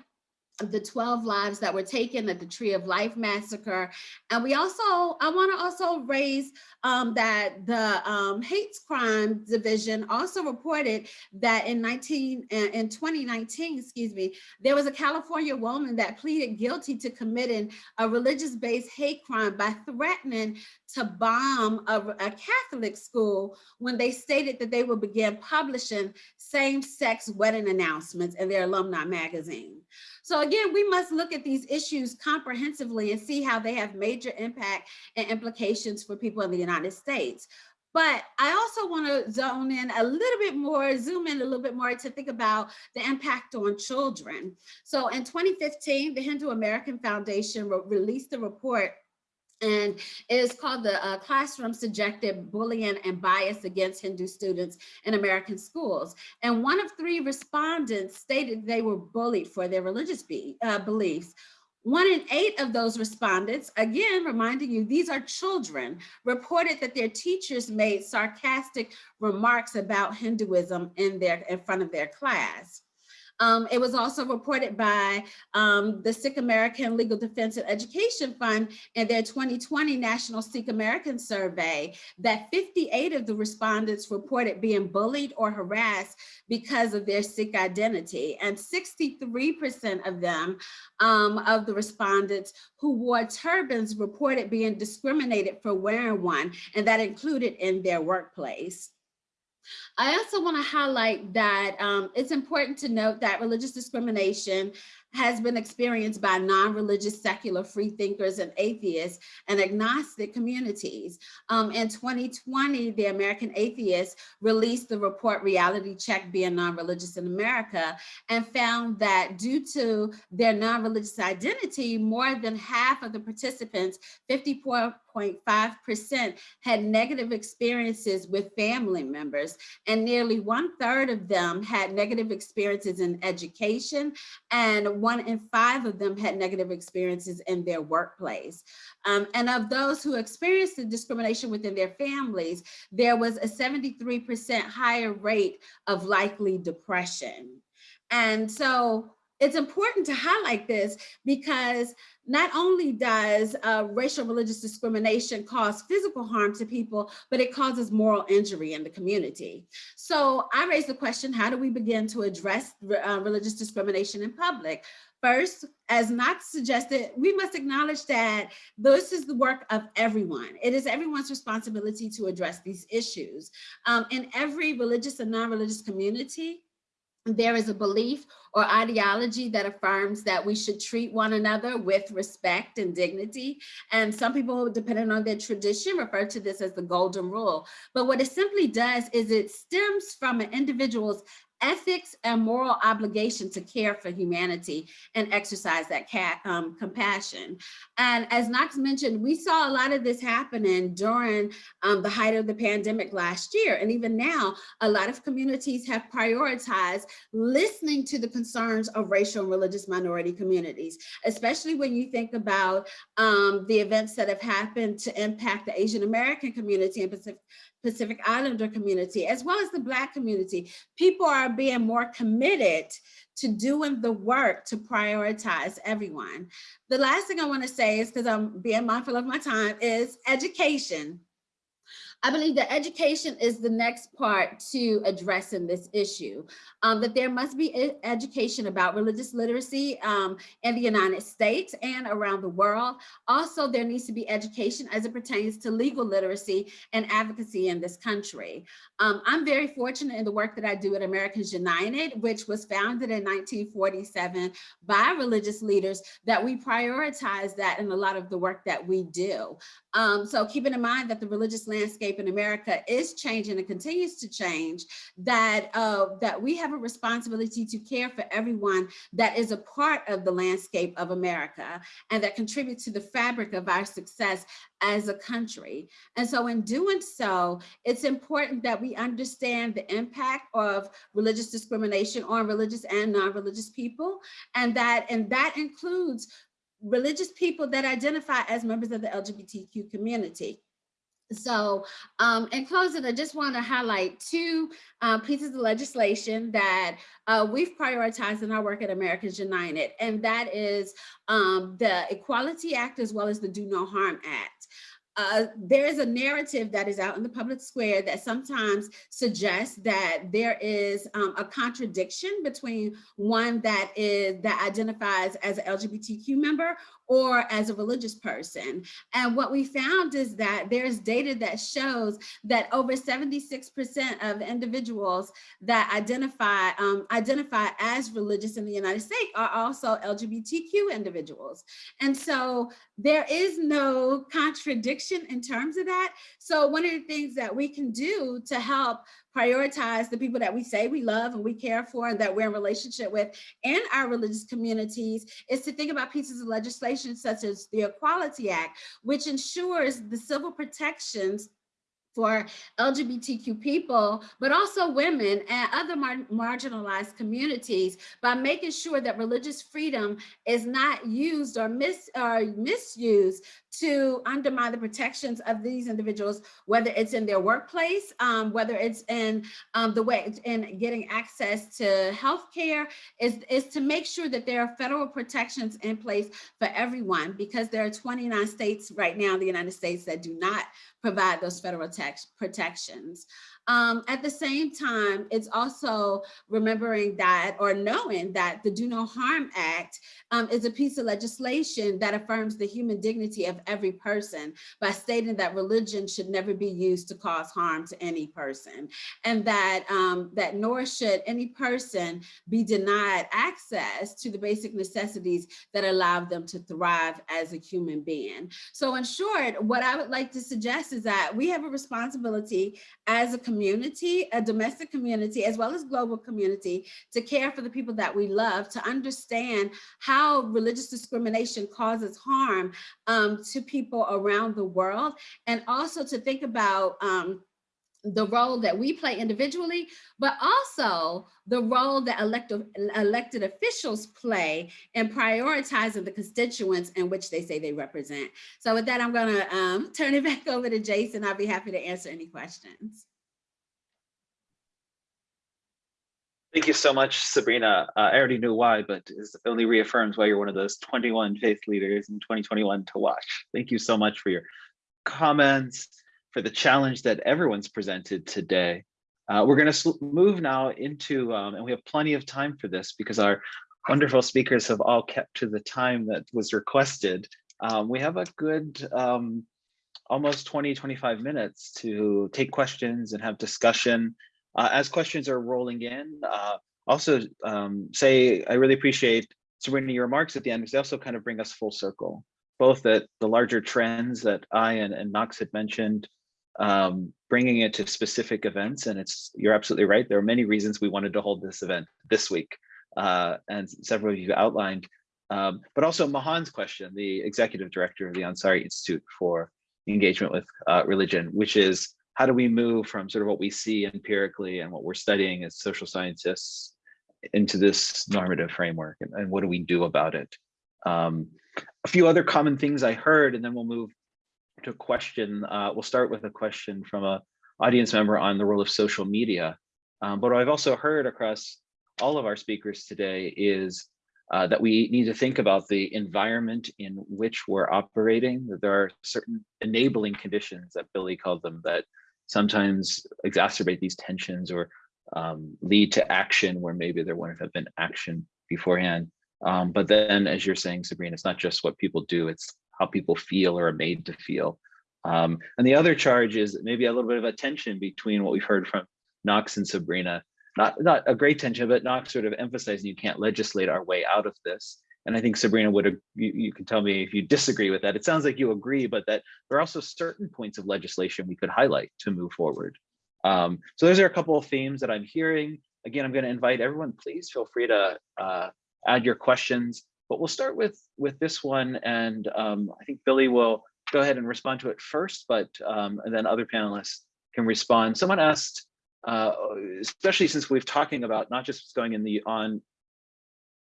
the 12 lives that were taken at the Tree of Life massacre. And we also, I wanna also raise um, that the um, hate crime division also reported that in 19, uh, in 2019, excuse me, there was a California woman that pleaded guilty to committing a religious-based hate crime by threatening to bomb a, a Catholic school when they stated that they would begin publishing same-sex wedding announcements in their alumni magazine. So again, we must look at these issues comprehensively and see how they have major impact and implications for people in the United States. But I also want to zone in a little bit more, zoom in a little bit more to think about the impact on children. So in 2015, the Hindu American Foundation re released a report and it is called the uh, Classroom Subjected Bullying and Bias Against Hindu Students in American Schools. And one of three respondents stated they were bullied for their religious be, uh, beliefs. One in eight of those respondents, again, reminding you, these are children, reported that their teachers made sarcastic remarks about Hinduism in, their, in front of their class. Um, it was also reported by um, the Sikh American Legal Defense and Education Fund in their 2020 National Sikh American Survey that 58 of the respondents reported being bullied or harassed because of their Sikh identity. And 63% of them, um, of the respondents who wore turbans reported being discriminated for wearing one, and that included in their workplace. I also want to highlight that um, it's important to note that religious discrimination has been experienced by non-religious secular freethinkers and atheists and agnostic communities. Um, in 2020, the American Atheists released the report Reality Check Being Non-Religious in America and found that due to their non-religious identity, more than half of the participants, 54.5% had negative experiences with family members and nearly one third of them had negative experiences in education and one in five of them had negative experiences in their workplace. Um, and of those who experienced the discrimination within their families, there was a 73% higher rate of likely depression. And so it's important to highlight this because not only does uh, racial religious discrimination cause physical harm to people, but it causes moral injury in the community. So I raise the question, how do we begin to address uh, religious discrimination in public? First, as Knox suggested, we must acknowledge that this is the work of everyone. It is everyone's responsibility to address these issues. Um, in every religious and non-religious community, there is a belief or ideology that affirms that we should treat one another with respect and dignity. And some people, depending on their tradition, refer to this as the golden rule. But what it simply does is it stems from an individual's ethics and moral obligation to care for humanity and exercise that um, compassion. And as Knox mentioned, we saw a lot of this happening during um, the height of the pandemic last year. And even now, a lot of communities have prioritized listening to the concerns of racial and religious minority communities, especially when you think about um, the events that have happened to impact the Asian American community and Pacific Pacific Islander community, as well as the Black community. People are being more committed to doing the work to prioritize everyone. The last thing I wanna say is, because I'm being mindful of my time, is education. I believe that education is the next part to addressing this issue, um, that there must be education about religious literacy um, in the United States and around the world. Also, there needs to be education as it pertains to legal literacy and advocacy in this country. Um, I'm very fortunate in the work that I do at Americans United, which was founded in 1947 by religious leaders, that we prioritize that in a lot of the work that we do. Um, so keeping in mind that the religious landscape in America is changing and continues to change, that, uh, that we have a responsibility to care for everyone that is a part of the landscape of America and that contributes to the fabric of our success as a country. And so in doing so, it's important that we understand the impact of religious discrimination on religious and non-religious people, and that, and that includes religious people that identify as members of the LGBTQ community. So um, in closing, I just want to highlight two uh, pieces of legislation that uh, we've prioritized in our work at Americans United, and that is um, the Equality Act as well as the Do No Harm Act uh, there is a narrative that is out in the public square that sometimes suggests that there is um, a contradiction between one that is that identifies as an LGBTQ member or as a religious person. And what we found is that there's data that shows that over 76% of individuals that identify um, identify as religious in the United States are also LGBTQ individuals. And so there is no contradiction contradiction in terms of that. So one of the things that we can do to help prioritize the people that we say we love and we care for and that we're in relationship with and our religious communities is to think about pieces of legislation such as the Equality Act, which ensures the civil protections for LGBTQ people, but also women and other mar marginalized communities by making sure that religious freedom is not used or, mis or misused to undermine the protections of these individuals, whether it's in their workplace, um, whether it's in um, the way in getting access to health care, is, is to make sure that there are federal protections in place for everyone because there are 29 states right now in the United States that do not provide those federal tax protections. Um, at the same time, it's also remembering that or knowing that the Do No Harm Act um, is a piece of legislation that affirms the human dignity of every person by stating that religion should never be used to cause harm to any person and that, um, that nor should any person be denied access to the basic necessities that allow them to thrive as a human being. So in short, what I would like to suggest is that we have a responsibility as a community, a domestic community, as well as global community, to care for the people that we love, to understand how religious discrimination causes harm um, to people around the world, and also to think about um, the role that we play individually, but also the role that elected, elected officials play in prioritizing the constituents in which they say they represent. So with that, I'm gonna um, turn it back over to Jason. I'll be happy to answer any questions. Thank you so much, Sabrina. Uh, I already knew why, but it only reaffirms why you're one of those 21 faith leaders in 2021 to watch. Thank you so much for your comments, for the challenge that everyone's presented today. Uh, we're going to move now into, um, and we have plenty of time for this because our wonderful speakers have all kept to the time that was requested. Um, we have a good um, almost 20, 25 minutes to take questions and have discussion. Uh, as questions are rolling in, uh, also um, say, I really appreciate Sabrina, your remarks at the end, because they also kind of bring us full circle, both that the larger trends that I and, and Knox had mentioned, um, bringing it to specific events. And it's, you're absolutely right. There are many reasons we wanted to hold this event this week. Uh, and several of you outlined, um, but also Mahan's question, the executive director of the Ansari Institute for Engagement with uh, Religion, which is how do we move from sort of what we see empirically and what we're studying as social scientists into this normative framework and, and what do we do about it? Um, a few other common things I heard, and then we'll move to a question. Uh, we'll start with a question from a audience member on the role of social media. Um, but I've also heard across all of our speakers today is uh, that we need to think about the environment in which we're operating, that there are certain enabling conditions that Billy called them that sometimes exacerbate these tensions or um, lead to action where maybe there wouldn't have been action beforehand. Um, but then, as you're saying, Sabrina, it's not just what people do, it's how people feel or are made to feel. Um, and the other charge is maybe a little bit of a tension between what we've heard from Knox and Sabrina. Not, not a great tension, but Knox sort of emphasizing you can't legislate our way out of this. And I think Sabrina would, you, you can tell me if you disagree with that. It sounds like you agree, but that there are also certain points of legislation we could highlight to move forward. Um, so those are a couple of themes that I'm hearing. Again, I'm going to invite everyone, please feel free to uh, add your questions, but we'll start with, with this one. And um, I think Billy will go ahead and respond to it first, but um, and then other panelists can respond. Someone asked, uh, especially since we've talking about not just what's going in the on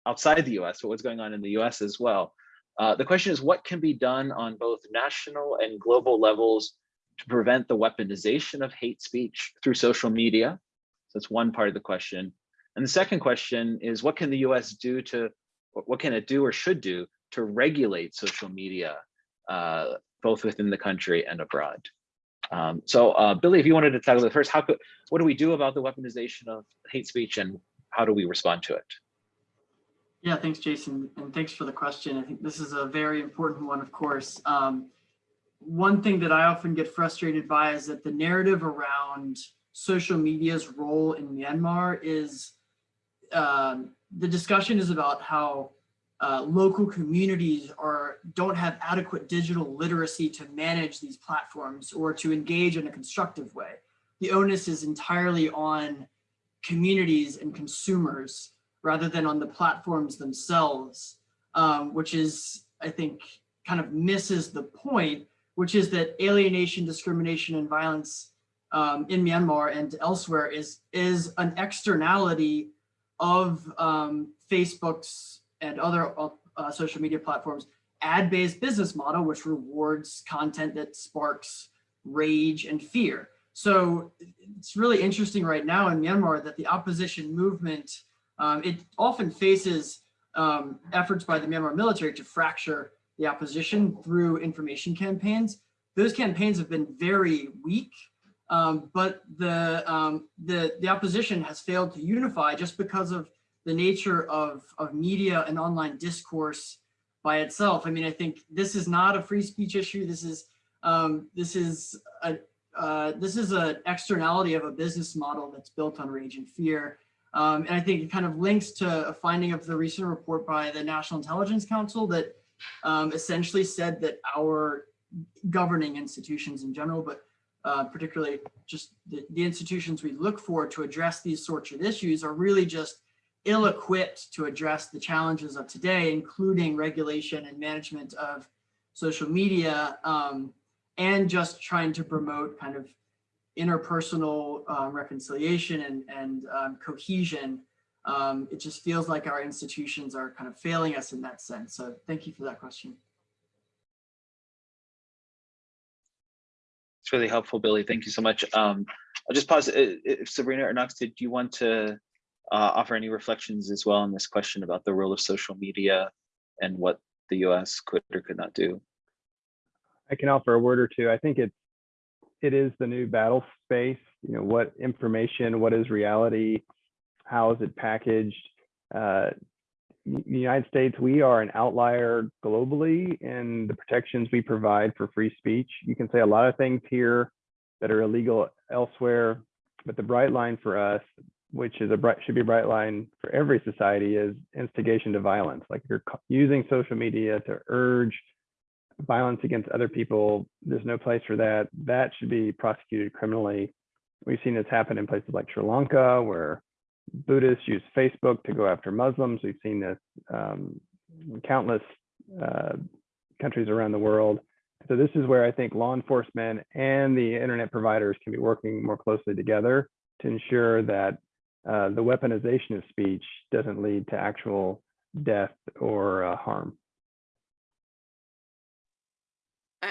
outside the US, but what's going on in the US as well. Uh, the question is what can be done on both national and global levels to prevent the weaponization of hate speech through social media? So that's one part of the question. And the second question is what can the US do to, what can it do or should do to regulate social media, uh, both within the country and abroad? Um, so uh, Billy, if you wanted to tackle the first, how could, what do we do about the weaponization of hate speech and how do we respond to it? Yeah, thanks, Jason, and thanks for the question. I think this is a very important one, of course. Um, one thing that I often get frustrated by is that the narrative around social media's role in Myanmar is um, the discussion is about how uh, local communities are don't have adequate digital literacy to manage these platforms or to engage in a constructive way. The onus is entirely on communities and consumers rather than on the platforms themselves, um, which is, I think, kind of misses the point, which is that alienation, discrimination, and violence um, in Myanmar and elsewhere is, is an externality of um, Facebook's and other uh, social media platforms ad-based business model, which rewards content that sparks rage and fear. So it's really interesting right now in Myanmar that the opposition movement, um, it often faces um, efforts by the Myanmar military to fracture the opposition through information campaigns. Those campaigns have been very weak, um, but the, um, the, the opposition has failed to unify just because of the nature of, of media and online discourse by itself. I mean, I think this is not a free speech issue. This is um, this is a uh, this is an externality of a business model that's built on rage and fear. Um, and I think it kind of links to a finding of the recent report by the National Intelligence Council that um, essentially said that our governing institutions in general, but uh, particularly just the, the institutions we look for to address these sorts of issues are really just ill-equipped to address the challenges of today, including regulation and management of social media, um, and just trying to promote kind of interpersonal uh, reconciliation and, and um, cohesion. Um, it just feels like our institutions are kind of failing us in that sense. So thank you for that question. It's really helpful, Billy. Thank you so much. Um, I'll just pause. If Sabrina or Knox, did you want to uh, offer any reflections as well on this question about the role of social media and what the US could or could not do? I can offer a word or two. I think it's it is the new battle space. You know, what information, what is reality, how is it packaged? Uh, the United States, we are an outlier globally in the protections we provide for free speech. You can say a lot of things here that are illegal elsewhere, but the bright line for us, which is a bright should be a bright line for every society, is instigation to violence. Like you're using social media to urge violence against other people, there's no place for that. That should be prosecuted criminally. We've seen this happen in places like Sri Lanka, where Buddhists use Facebook to go after Muslims. We've seen this um, countless uh, countries around the world. So this is where I think law enforcement and the internet providers can be working more closely together to ensure that uh, the weaponization of speech doesn't lead to actual death or uh, harm.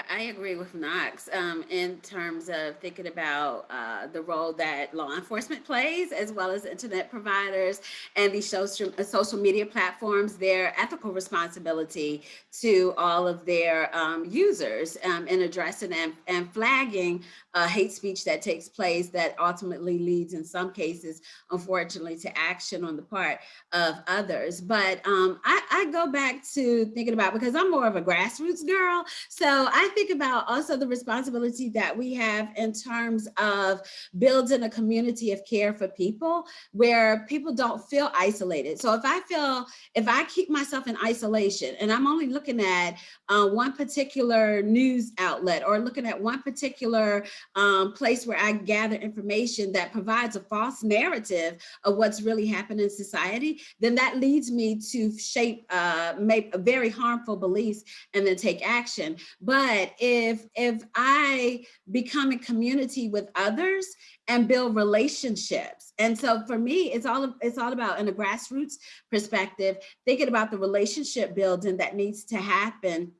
I, agree with Knox um, in terms of thinking about uh, the role that law enforcement plays, as well as internet providers and these social, uh, social media platforms, their ethical responsibility to all of their um, users um, in addressing and, and flagging uh, hate speech that takes place that ultimately leads in some cases, unfortunately, to action on the part of others. But um, I, I go back to thinking about, because I'm more of a grassroots girl, so I think about also the responsibility that we have in terms of building a community of care for people where people don't feel isolated. So if I feel, if I keep myself in isolation and I'm only looking at uh, one particular news outlet or looking at one particular um, place where I gather information that provides a false narrative of what's really happening in society, then that leads me to shape, uh, make very harmful beliefs and then take action. But if, if I become a community with others and build relationships. And so for me, it's all, it's all about in a grassroots perspective, thinking about the relationship building that needs to happen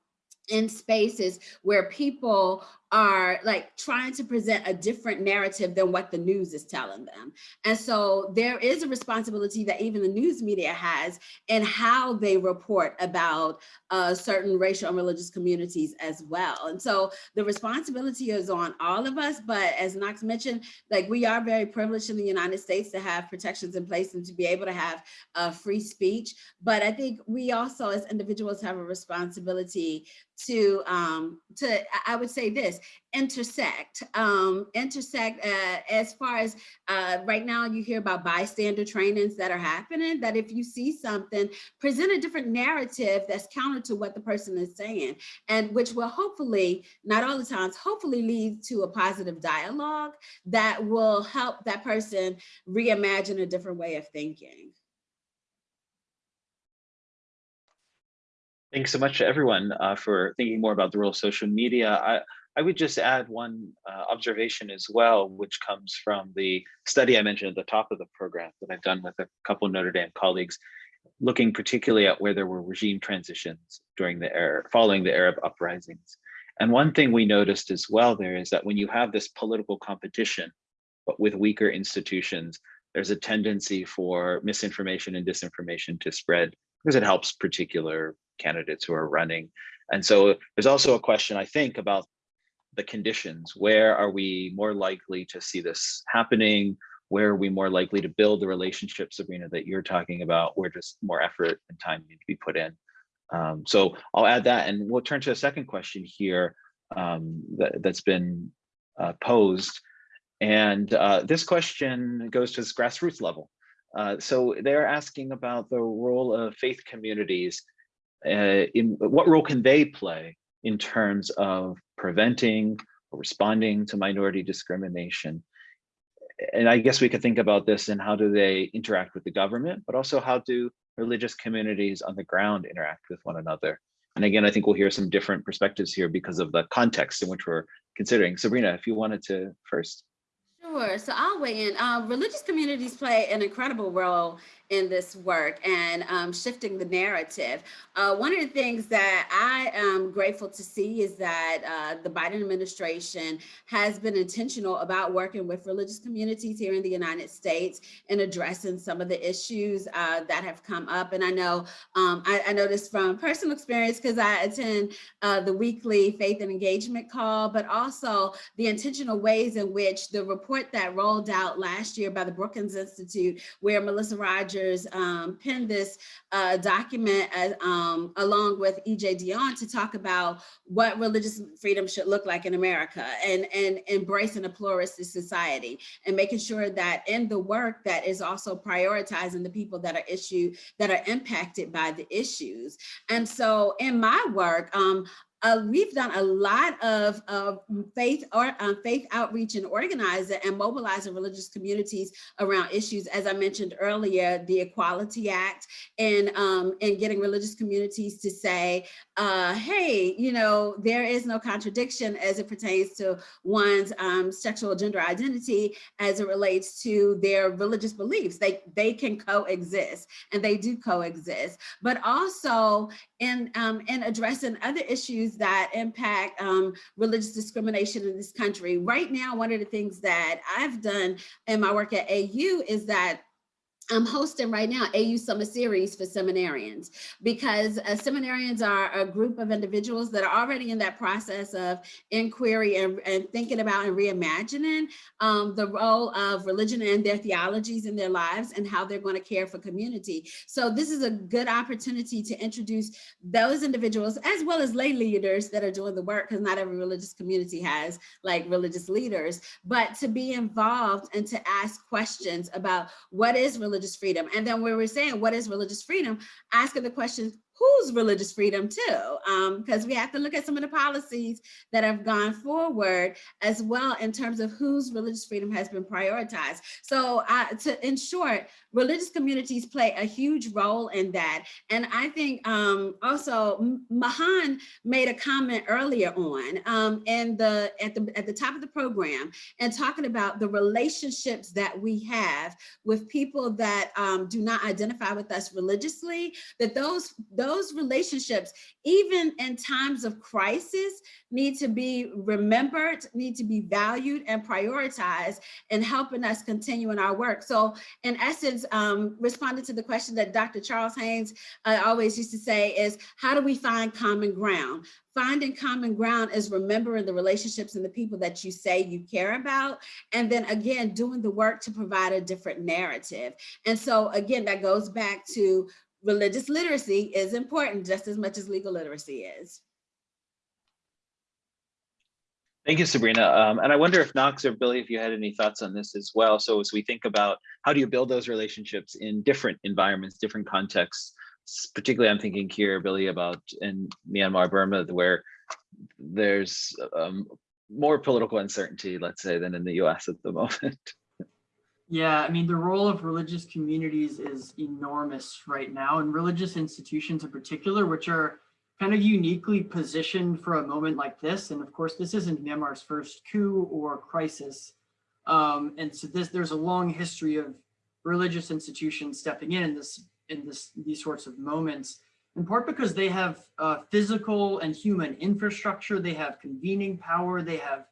in spaces where people are like trying to present a different narrative than what the news is telling them. And so there is a responsibility that even the news media has in how they report about uh, certain racial and religious communities as well. And so the responsibility is on all of us, but as Knox mentioned, like we are very privileged in the United States to have protections in place and to be able to have uh, free speech. But I think we also as individuals have a responsibility to, um, to I would say this, this, intersect, um, intersect uh, as far as uh, right now you hear about bystander trainings that are happening, that if you see something, present a different narrative that's counter to what the person is saying, and which will hopefully, not all the times, hopefully lead to a positive dialogue that will help that person reimagine a different way of thinking. Thanks so much to everyone uh, for thinking more about the role of social media. I, I would just add one uh, observation as well, which comes from the study I mentioned at the top of the program that I've done with a couple Notre Dame colleagues, looking particularly at where there were regime transitions during the following the Arab uprisings. And one thing we noticed as well there is that when you have this political competition, but with weaker institutions, there's a tendency for misinformation and disinformation to spread because it helps particular candidates who are running. And so there's also a question, I think, about the conditions. Where are we more likely to see this happening? Where are we more likely to build the relationship, Sabrina, that you're talking about, where just more effort and time need to be put in? Um, so I'll add that, and we'll turn to a second question here um, that, that's been uh, posed. And uh, this question goes to this grassroots level. Uh, so they're asking about the role of faith communities. Uh, in what role can they play in terms of preventing or responding to minority discrimination? And I guess we could think about this and how do they interact with the government, but also how do religious communities on the ground interact with one another? And again, I think we'll hear some different perspectives here because of the context in which we're considering. Sabrina, if you wanted to first. Sure. So I'll weigh in. Uh, religious communities play an incredible role in this work and um, shifting the narrative. Uh, one of the things that I am grateful to see is that uh, the Biden administration has been intentional about working with religious communities here in the United States and addressing some of the issues uh, that have come up. And I know um, I, I know this from personal experience because I attend uh, the weekly faith and engagement call, but also the intentional ways in which the report that rolled out last year by the Brookings Institute, where Melissa Rogers Rogers um, penned this uh, document as, um, along with EJ Dionne to talk about what religious freedom should look like in America and, and embracing a pluralistic society and making sure that in the work that is also prioritizing the people that are issue that are impacted by the issues. And so in my work, um, uh, we've done a lot of, of faith or um, faith outreach and organizing and mobilizing religious communities around issues, as I mentioned earlier, the Equality Act and, um, and getting religious communities to say, uh, hey, you know, there is no contradiction as it pertains to one's um, sexual gender identity as it relates to their religious beliefs. They, they can coexist and they do coexist, but also in, um, in addressing other issues that impact um, religious discrimination in this country. Right now, one of the things that I've done in my work at AU is that I'm hosting right now AU Summer Series for seminarians because uh, seminarians are a group of individuals that are already in that process of inquiry and, and thinking about and reimagining um, the role of religion and their theologies in their lives and how they're going to care for community. So this is a good opportunity to introduce those individuals as well as lay leaders that are doing the work because not every religious community has like religious leaders, but to be involved and to ask questions about what is religion religious freedom. And then we were saying, what is religious freedom? Asking the question, whose religious freedom too, because um, we have to look at some of the policies that have gone forward as well in terms of whose religious freedom has been prioritized. So uh, to, in short, religious communities play a huge role in that. And I think um, also Mahan made a comment earlier on um, in the at the at the top of the program and talking about the relationships that we have with people that um, do not identify with us religiously, that those, those those relationships, even in times of crisis, need to be remembered, need to be valued and prioritized in helping us continue in our work. So in essence, um, responding to the question that Dr. Charles Haynes uh, always used to say is, how do we find common ground? Finding common ground is remembering the relationships and the people that you say you care about. And then again, doing the work to provide a different narrative. And so again, that goes back to religious literacy is important just as much as legal literacy is. Thank you, Sabrina. Um, and I wonder if Knox or Billy, if you had any thoughts on this as well. So as we think about how do you build those relationships in different environments, different contexts, particularly I'm thinking here, Billy, about in Myanmar, Burma, where there's um, more political uncertainty, let's say, than in the US at the moment. Yeah, I mean, the role of religious communities is enormous right now, and religious institutions in particular, which are kind of uniquely positioned for a moment like this. And of course, this isn't Myanmar's first coup or crisis. Um, and so this, there's a long history of religious institutions stepping in in this, in this, these sorts of moments, in part because they have uh, physical and human infrastructure, they have convening power, they have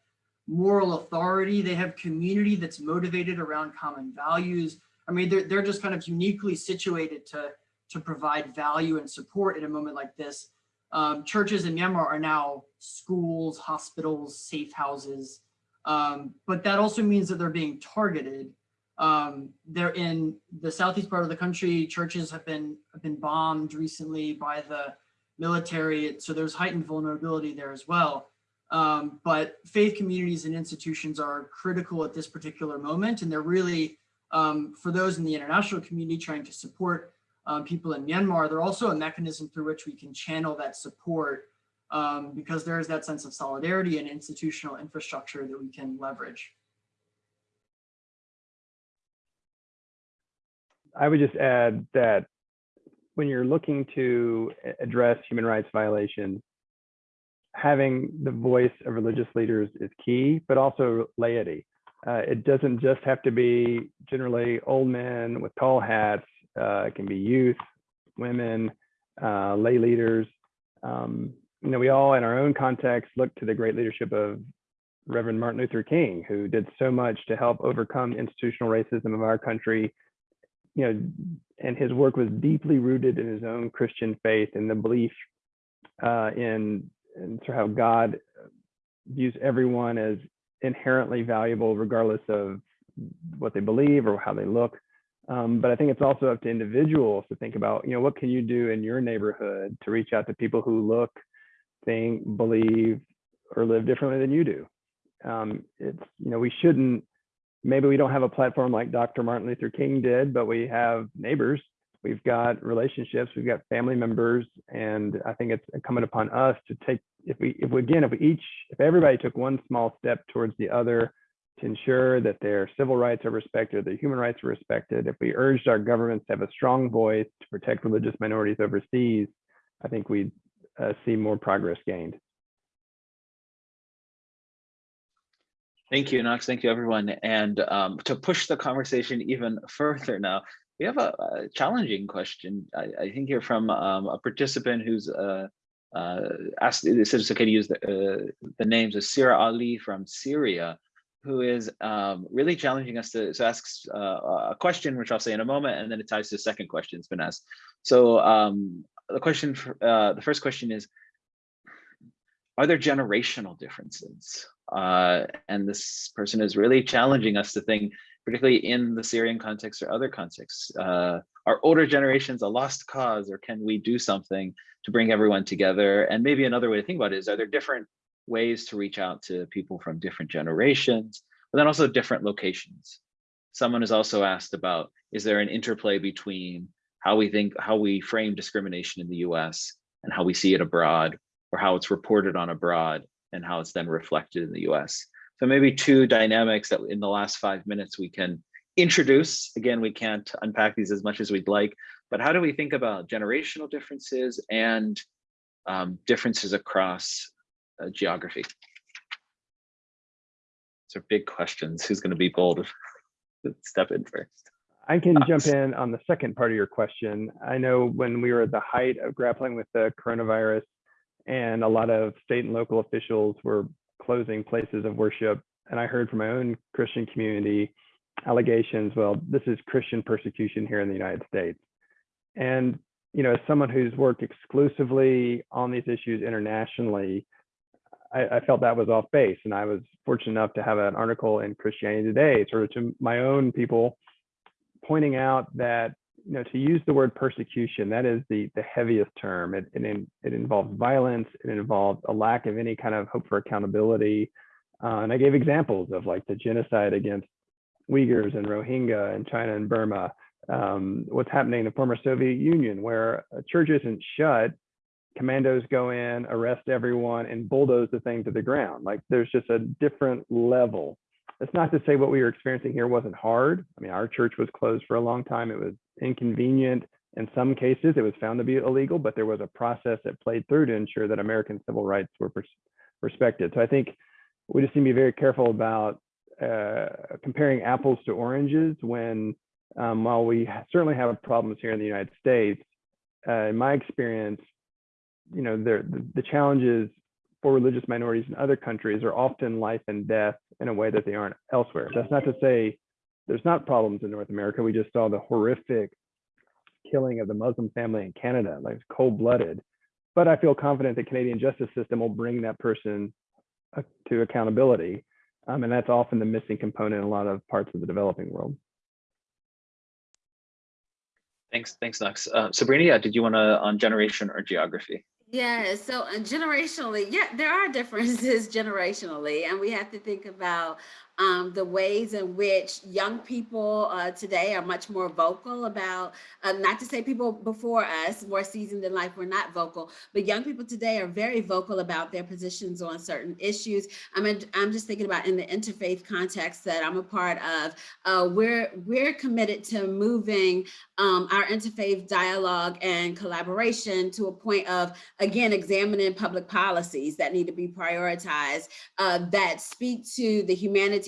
moral authority. They have community that's motivated around common values. I mean, they're, they're just kind of uniquely situated to, to provide value and support in a moment like this. Um, churches in Myanmar are now schools, hospitals, safe houses. Um, but that also means that they're being targeted. Um, they're in the southeast part of the country. Churches have been, have been bombed recently by the military. So there's heightened vulnerability there as well. Um, but faith communities and institutions are critical at this particular moment. And they're really, um, for those in the international community trying to support um, people in Myanmar, they're also a mechanism through which we can channel that support um, because there is that sense of solidarity and institutional infrastructure that we can leverage. I would just add that when you're looking to address human rights violations, having the voice of religious leaders is key, but also laity. Uh, it doesn't just have to be generally old men with tall hats. Uh, it can be youth, women, uh, lay leaders. Um, you know, we all in our own context look to the great leadership of Reverend Martin Luther King, who did so much to help overcome institutional racism of our country. You know, and his work was deeply rooted in his own Christian faith and the belief uh, in, in sort of how God views everyone as inherently valuable, regardless of what they believe or how they look. Um, but I think it's also up to individuals to think about, you know, what can you do in your neighborhood to reach out to people who look, think, believe, or live differently than you do. Um, it's, you know, we shouldn't, maybe we don't have a platform like Dr. Martin Luther King did, but we have neighbors, we've got relationships, we've got family members, and I think it's incumbent upon us to take, if we, if we, again, if we each, if everybody took one small step towards the other to ensure that their civil rights are respected, their human rights are respected, if we urged our governments to have a strong voice to protect religious minorities overseas, I think we'd uh, see more progress gained. Thank you, Knox. Thank you, everyone. And um, to push the conversation even further now, we have a, a challenging question. I, I, think here from um, a participant who's uh, uh, asked, it's okay to use the, uh, the names of Sira Ali from Syria, who is um, really challenging us to so asks uh, a question, which I'll say in a moment, and then it ties to the second question that's been asked. So um, the question, for, uh, the first question is, are there generational differences? Uh, and this person is really challenging us to think, particularly in the Syrian context or other contexts, uh, are older generations a lost cause or can we do something to bring everyone together? And maybe another way to think about it is, are there different ways to reach out to people from different generations, but then also different locations? Someone has also asked about, is there an interplay between how we think, how we frame discrimination in the US and how we see it abroad or how it's reported on abroad and how it's then reflected in the US. So maybe two dynamics that in the last five minutes we can introduce. Again, we can't unpack these as much as we'd like, but how do we think about generational differences and um, differences across uh, geography? These are big questions. Who's gonna be bold? To step in first. I can jump in on the second part of your question. I know when we were at the height of grappling with the coronavirus, and a lot of state and local officials were closing places of worship. And I heard from my own Christian community allegations, well, this is Christian persecution here in the United States. And, you know, as someone who's worked exclusively on these issues internationally, I, I felt that was off base. And I was fortunate enough to have an article in Christianity Today, sort of to my own people, pointing out that you know, to use the word persecution, that is the, the heaviest term. It, it, it involves violence. It involves a lack of any kind of hope for accountability. Uh, and I gave examples of like the genocide against Uyghurs and Rohingya in China and Burma, um, what's happening in the former Soviet Union, where a church isn't shut, commandos go in, arrest everyone, and bulldoze the thing to the ground. Like there's just a different level. That's not to say what we were experiencing here wasn't hard. I mean, our church was closed for a long time. It was inconvenient. In some cases, it was found to be illegal, but there was a process that played through to ensure that American civil rights were respected. So I think we just need to be very careful about uh, comparing apples to oranges when, um, while we certainly have problems here in the United States, uh, in my experience, you know, the, the challenges for religious minorities in other countries are often life and death in a way that they aren't elsewhere. That's not to say there's not problems in North America. We just saw the horrific killing of the Muslim family in Canada, like cold blooded. But I feel confident the Canadian justice system will bring that person uh, to accountability. Um, and that's often the missing component in a lot of parts of the developing world. Thanks, thanks, Knox. Uh, Sabrina, did you want to on generation or geography? Yeah, so uh, generationally, yeah, there are differences generationally, and we have to think about um, the ways in which young people uh, today are much more vocal about, uh, not to say people before us, more seasoned in life, were not vocal, but young people today are very vocal about their positions on certain issues. I mean, I'm just thinking about in the interfaith context that I'm a part of, uh, we're, we're committed to moving um, our interfaith dialogue and collaboration to a point of, again, examining public policies that need to be prioritized uh, that speak to the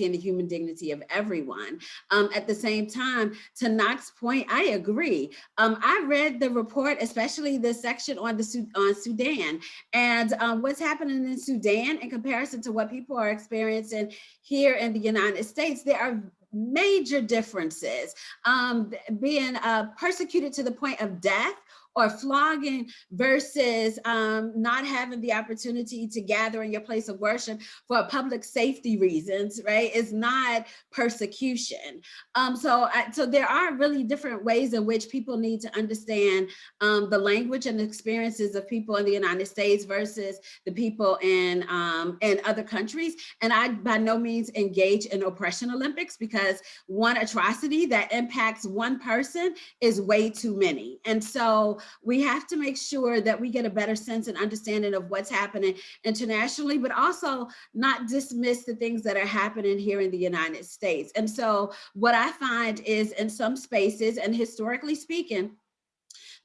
and the human dignity of everyone. Um, at the same time, to Knox's point, I agree. Um, I read the report, especially the section on the on Sudan and um, what's happening in Sudan in comparison to what people are experiencing here in the United States. There are major differences. Um, being uh, persecuted to the point of death or flogging versus um, not having the opportunity to gather in your place of worship for public safety reasons, right, is not persecution. Um, so, I, so there are really different ways in which people need to understand um, the language and experiences of people in the United States versus the people in um, in other countries. And I by no means engage in oppression Olympics because one atrocity that impacts one person is way too many. And so we have to make sure that we get a better sense and understanding of what's happening internationally, but also not dismiss the things that are happening here in the United States. And so what I find is in some spaces, and historically speaking,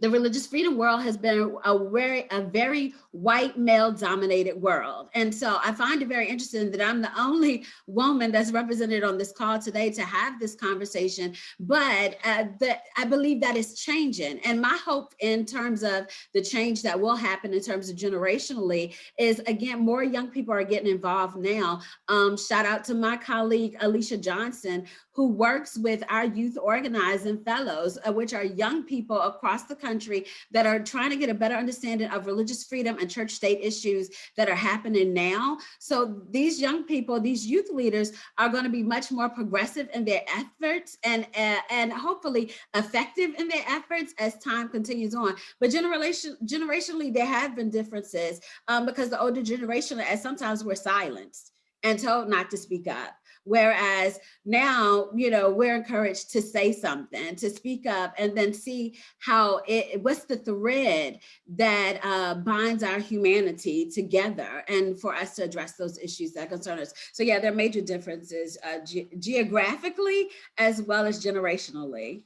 the religious freedom world has been a very, a very white male dominated world. And so I find it very interesting that I'm the only woman that's represented on this call today to have this conversation, but uh, that I believe that is changing. And my hope in terms of the change that will happen in terms of generationally is again, more young people are getting involved now. Um, shout out to my colleague, Alicia Johnson, who works with our youth organizing fellows, uh, which are young people across the country that are trying to get a better understanding of religious freedom and church state issues that are happening now. So these young people, these youth leaders are going to be much more progressive in their efforts and, uh, and hopefully effective in their efforts as time continues on. But generation, generationally, there have been differences um, because the older generation, as sometimes we're silenced and told not to speak up. Whereas now, you know, we're encouraged to say something, to speak up, and then see how it, what's the thread that uh, binds our humanity together and for us to address those issues that concern us. So yeah, there are major differences uh, ge geographically as well as generationally.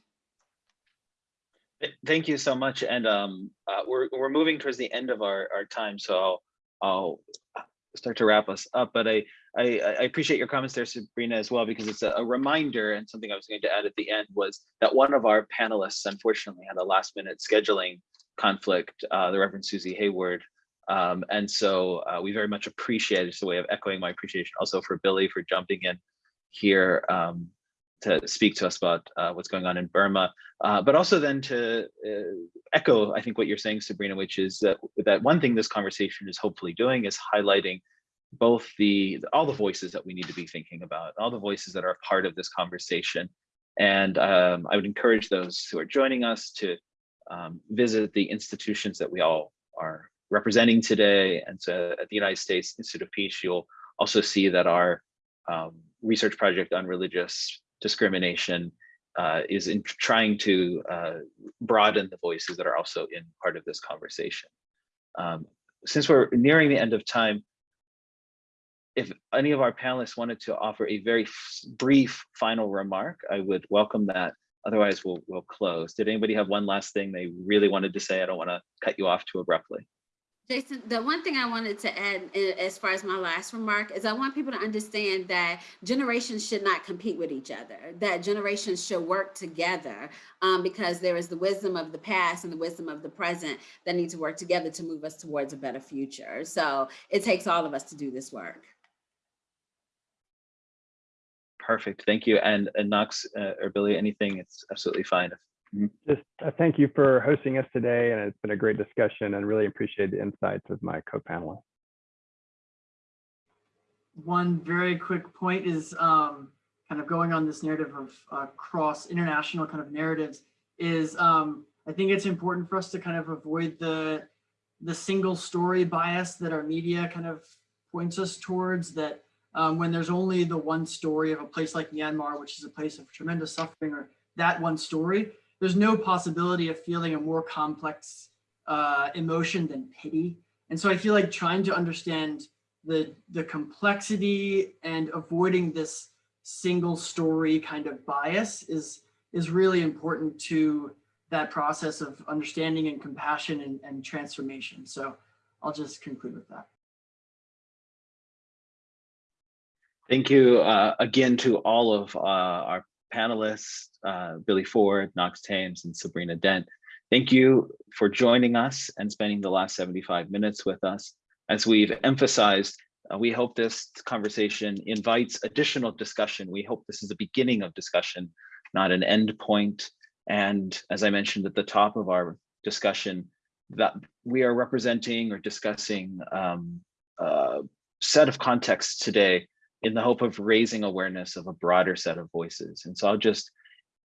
Thank you so much. And um, uh, we're, we're moving towards the end of our, our time, so I'll, I'll start to wrap us up. But I, I, I appreciate your comments there, Sabrina, as well, because it's a, a, reminder and something I was going to add at the end was that one of our panelists, unfortunately, had a last minute scheduling conflict, uh, the Reverend Susie Hayward. Um, and so uh, we very much appreciate, it's a way of echoing my appreciation also for Billy for jumping in here um, to speak to us about uh, what's going on in Burma, uh, but also then to uh, echo, I think what you're saying, Sabrina, which is that, that one thing this conversation is hopefully doing is highlighting both the all the voices that we need to be thinking about, all the voices that are part of this conversation. And um, I would encourage those who are joining us to um, visit the institutions that we all are representing today. And so at the United States Institute of Peace, you'll also see that our um, research project on religious discrimination uh, is in trying to uh, broaden the voices that are also in part of this conversation. Um, since we're nearing the end of time, if any of our panelists wanted to offer a very brief final remark, I would welcome that. Otherwise, we'll, we'll close. Did anybody have one last thing they really wanted to say? I don't want to cut you off too abruptly. Jason, the one thing I wanted to add as far as my last remark is I want people to understand that generations should not compete with each other, that generations should work together um, because there is the wisdom of the past and the wisdom of the present that need to work together to move us towards a better future. So it takes all of us to do this work. Perfect. Thank you. And, and Knox uh, or Billy, anything, it's absolutely fine. Just uh, thank you for hosting us today, and it's been a great discussion and really appreciate the insights of my co-panelists. One very quick point is um, kind of going on this narrative of uh, cross international kind of narratives is um, I think it's important for us to kind of avoid the the single story bias that our media kind of points us towards that um, when there's only the one story of a place like Myanmar, which is a place of tremendous suffering or that one story, there's no possibility of feeling a more complex uh, emotion than pity. And so I feel like trying to understand the, the complexity and avoiding this single story kind of bias is, is really important to that process of understanding and compassion and, and transformation. So I'll just conclude with that. Thank you uh, again to all of uh, our panelists, uh, Billy Ford, Knox Thames, and Sabrina Dent. Thank you for joining us and spending the last 75 minutes with us. As we've emphasized, uh, we hope this conversation invites additional discussion. We hope this is the beginning of discussion, not an end point. And as I mentioned at the top of our discussion, that we are representing or discussing um, a set of contexts today in the hope of raising awareness of a broader set of voices. And so I'll just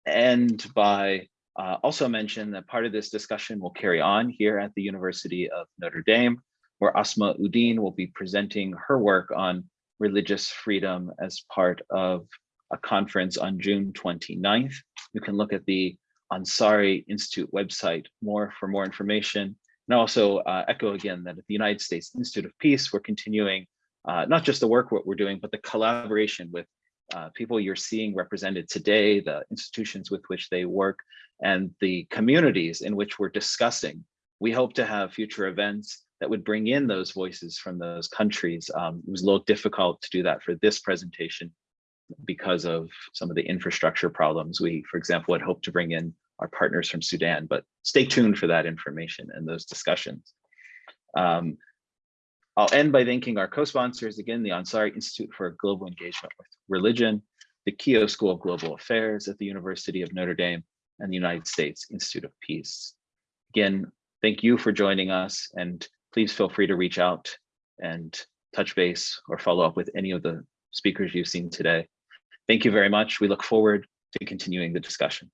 end by uh, also mention that part of this discussion will carry on here at the University of Notre Dame, where Asma Uddin will be presenting her work on religious freedom as part of a conference on June 29th. You can look at the Ansari Institute website more for more information. And also uh, echo again that at the United States Institute of Peace, we're continuing uh, not just the work what we're doing, but the collaboration with uh, people you're seeing represented today, the institutions with which they work, and the communities in which we're discussing. We hope to have future events that would bring in those voices from those countries. Um, it was a little difficult to do that for this presentation because of some of the infrastructure problems. We, for example, had hoped to bring in our partners from Sudan, but stay tuned for that information and those discussions. Um, I'll end by thanking our co-sponsors again, the Ansari Institute for Global Engagement with Religion, the Keough School of Global Affairs at the University of Notre Dame, and the United States Institute of Peace. Again, thank you for joining us and please feel free to reach out and touch base or follow up with any of the speakers you've seen today. Thank you very much. We look forward to continuing the discussion.